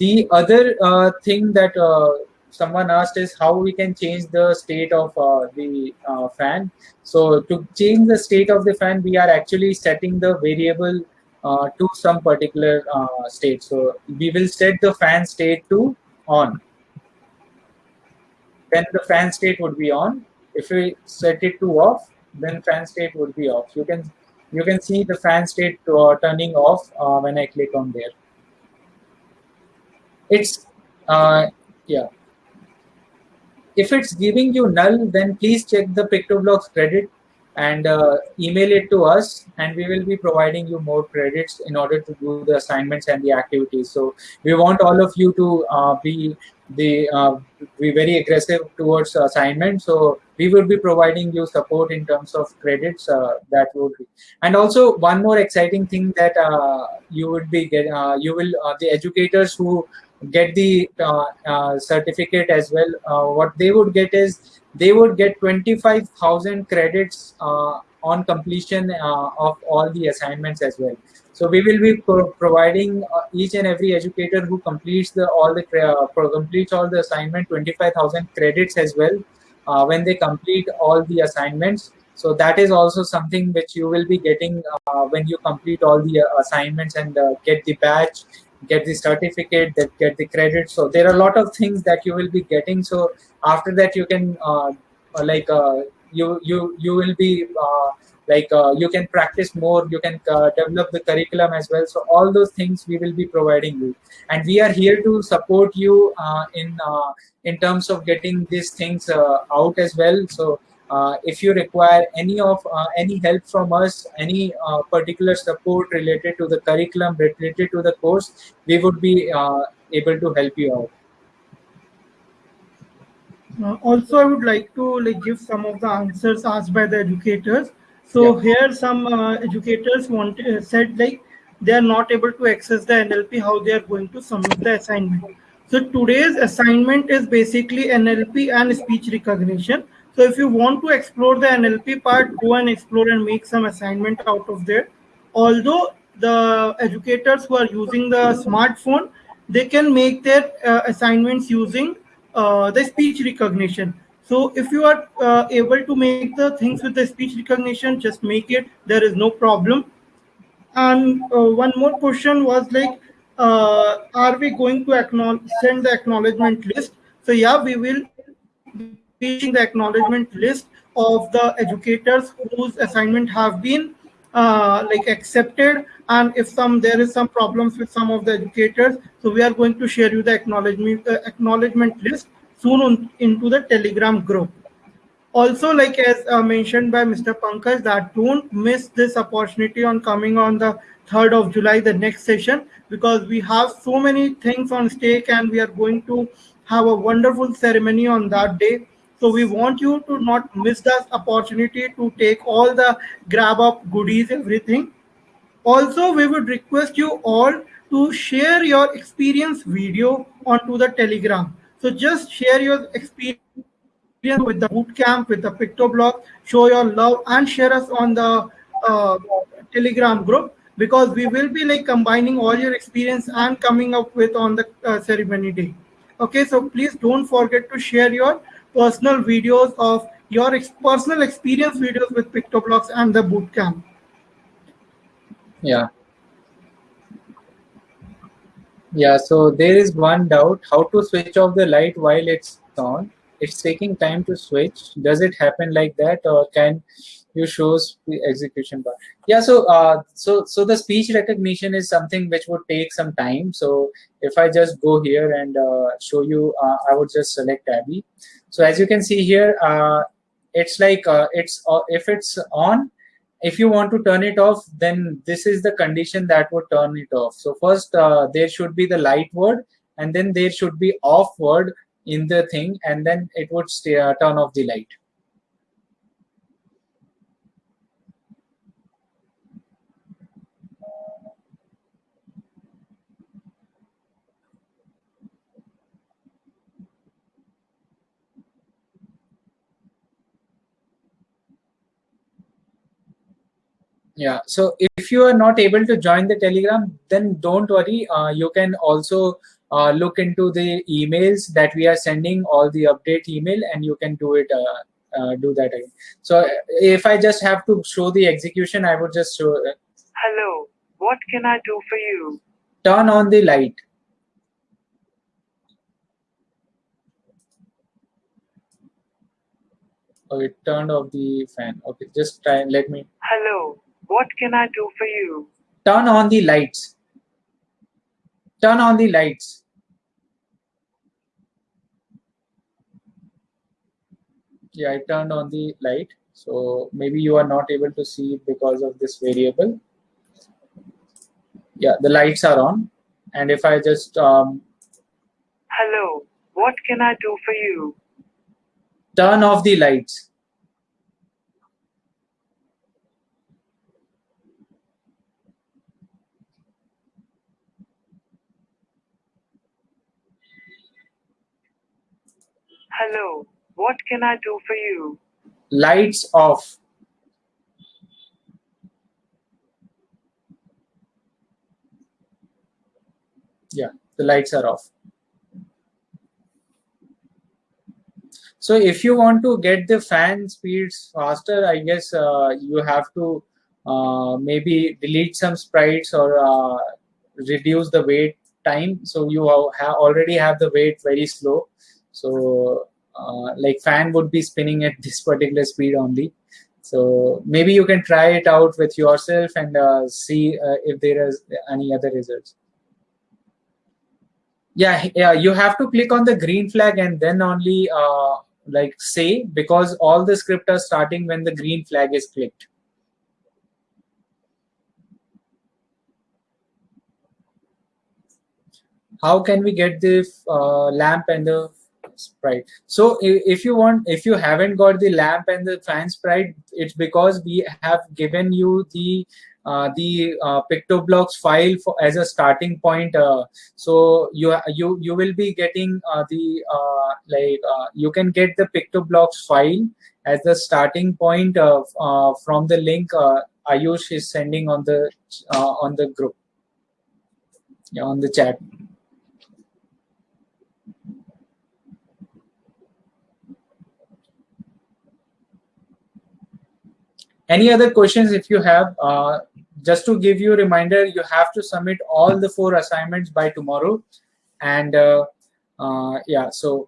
The other uh, thing that uh, someone asked is how we can change the state of uh, the uh, fan. So to change the state of the fan, we are actually setting the variable uh, to some particular uh, state. So we will set the fan state to on. Then the fan state would be on. If we set it to off, then fan state would be off. You can you can see the fan state turning off when I click on there it's uh, yeah. If it's giving you null then please check the PictoBlox credit and uh, email it to us and we will be providing you more credits in order to do the assignments and the activities. So we want all of you to uh, be the uh, be very aggressive towards assignment. So we will be providing you support in terms of credits uh, that would be. And also one more exciting thing that uh, you would be get uh, you will the educators who get the uh, uh, certificate as well, uh, what they would get is they would get 25,000 credits on completion of all the assignments as well. So we will be pro providing uh, each and every educator who completes the all the uh, completes all the assignment 25,000 credits as well uh, when they complete all the assignments. So that is also something which you will be getting when you complete all the assignments and get the badge get the certificate, that get the credit. So there are a lot of things that you will be getting. So after that, you can uh, uh like uh, you you you will be uh, like uh, you can practice more. You can uh, develop the curriculum as well. So all those things we will be providing you, and we are here to support you in in terms of getting these things out as well. So uh, if you require any of uh, any help from us, any uh, particular support related to the curriculum, related to the course, we would be uh, able to help you out. Uh, also, I would like to like give some of the answers asked by the educators. So yeah. here, some uh, educators want said like they are not able to access the NLP, how they are going to submit the assignment. So today's assignment is basically NLP and speech recognition. So if you want to explore the NLP part, go and explore and make some assignment out of there. Although the educators who are using the smartphone, they can make their uh, assignments using uh, the speech recognition. So if you are uh, able to make the things with the speech recognition, just make it. There is no problem. And uh, one more question was like, uh, are we going to send the acknowledgement list? So yeah, we will the acknowledgement list of the educators whose assignment have been uh, like accepted. And if some there is some problems with some of the educators so we are going to share you the acknowledgement uh, acknowledgement list soon on, into the telegram group. Also like as uh, mentioned by mr pankaj that don't miss this opportunity on coming on the 3rd of july the next session because we have so many things on stake and we are going to have a wonderful ceremony on that day so we want you to not miss that opportunity to take all the grab up goodies, everything. Also, we would request you all to share your experience video onto the Telegram. So just share your experience with the bootcamp, with the PictoBlox, show your love and share us on the uh, Telegram group because we will be like combining all your experience and coming up with on the uh, ceremony day. Okay, so please don't forget to share your personal videos of your ex personal experience videos with PictoBlox and the bootcamp. Yeah. Yeah, so there is one doubt, how to switch off the light while it's on. It's taking time to switch. Does it happen like that or can you show the execution bar? Yeah, so uh, so so the speech recognition is something which would take some time. So if I just go here and uh, show you, uh, I would just select Abby. So as you can see here, uh, it's like uh, it's uh, if it's on, if you want to turn it off, then this is the condition that would turn it off. So first uh, there should be the light word and then there should be off word in the thing and then it would stay, uh, turn off the light. Yeah. So if you are not able to join the telegram then don't worry. Uh, you can also uh, look into the emails that we are sending all the update email and you can do it uh, uh do that again. So if i just have to show the execution i would just show uh, hello. What can i do for you? turn on the light. Oh it turned off the fan. Okay just try and let me hello what can I do for you? Turn on the lights. Turn on the lights. Yeah, I turned on the light. So maybe you are not able to see it because of this variable. Yeah, the lights are on. And if I just... Um, Hello, what can I do for you? Turn off the lights. Hello, what can I do for you? Lights off. Yeah, the lights are off. So if you want to get the fan speeds faster, I guess uh, you have to uh, maybe delete some sprites or uh, reduce the wait time. So you already have the wait very slow. So uh, like fan would be spinning at this particular speed only. So maybe you can try it out with yourself and uh, see uh, if there is any other results. Yeah, yeah, you have to click on the green flag and then only uh, like say because all the script are starting when the green flag is clicked. How can we get the uh, lamp and the sprite so if you want if you haven't got the lamp and the fan sprite it's because we have given you the uh, the uh, PictoBlox file for, as a starting point. Uh, so you you you will be getting uh, the uh, like uh, you can get the PictoBlox file as the starting point of from the link Ayush is sending on the on the group yeah, on the chat. Any other questions if you have? Uh, just to give you a reminder, you have to submit all the four assignments by tomorrow. And uh, uh, yeah, so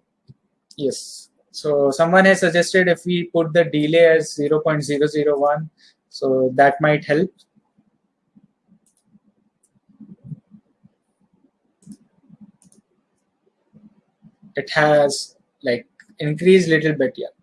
yes. So someone has suggested if we put the delay as 0.001 so that might help it has like increased little bit yeah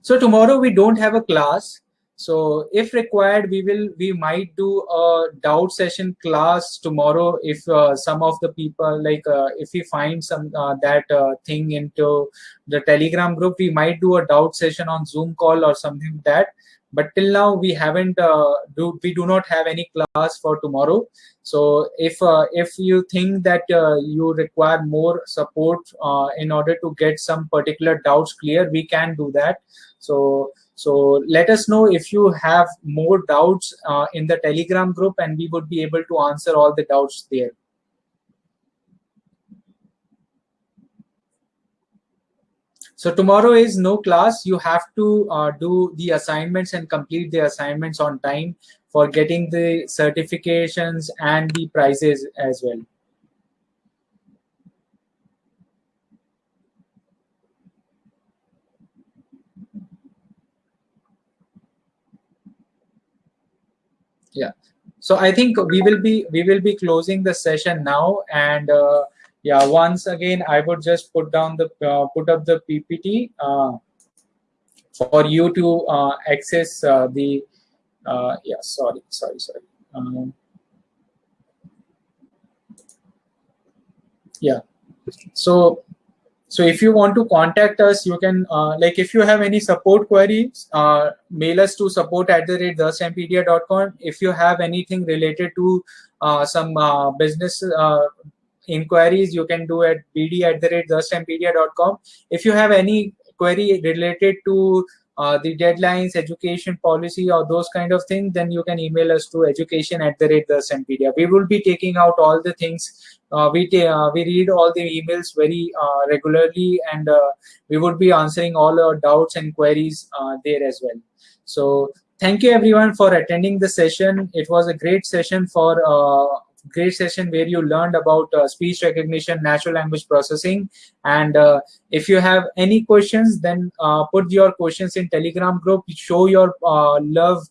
so tomorrow we don't have a class so if required we will we might do a doubt session class tomorrow if uh, some of the people like uh, if we find some uh, that uh, thing into the telegram group we might do a doubt session on zoom call or something like that. But till now we haven't uh, do we do not have any class for tomorrow. So if uh, if you think that you require more support in order to get some particular doubts clear we can do that so so let us know if you have more doubts uh, in the telegram group and we would be able to answer all the doubts there So tomorrow is no class. You have to uh, do the assignments and complete the assignments on time for getting the certifications and the prizes as well. Yeah. So I think we will be we will be closing the session now and. Uh, yeah once again i would just put down the uh, put up the ppt uh, for you to uh, access uh, the uh, yeah sorry sorry sorry um, yeah so so if you want to contact us you can uh, like if you have any support queries uh, mail us to support at the rate thestempedia.com if you have anything related to uh, some uh, business inquiries you can do at bd at the rate thestempedia.com if you have any query related to uh, the deadlines, education policy, or those kind of things, then you can email us to education at the rate the We will be taking out all the things. Uh, we uh, we read all the emails very uh, regularly, and uh, we would be answering all our doubts and queries there as well. So thank you everyone for attending the session. It was a great session for great session where you learned about uh, speech recognition, natural language processing. And uh, if you have any questions, then uh, put your questions in Telegram group, show your uh, love,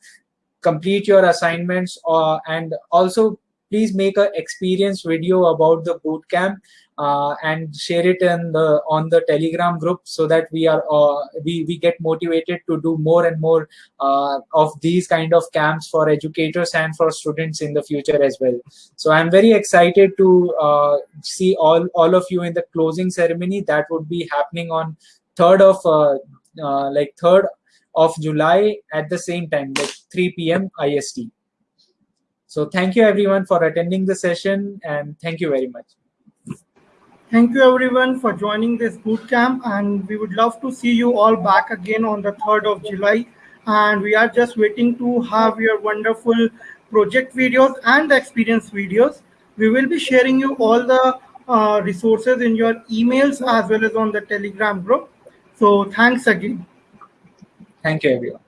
complete your assignments, uh, and also please make an experience video about the bootcamp uh, and share it in the on the telegram group so that we are uh, we we get motivated to do more and more uh, of these kind of camps for educators and for students in the future as well. So i'm very excited to uh, see all all of you in the closing ceremony. That would be happening on 3rd of uh, uh, like 3rd of july at the same time like 3 p.m ist so thank you everyone for attending the session and thank you very much. Thank you everyone for joining this bootcamp and we would love to see you all back again on the 3rd of July. And we are just waiting to have your wonderful project videos and experience videos. We will be sharing you all the uh, resources in your emails as well as on the Telegram group. So thanks again. Thank you everyone.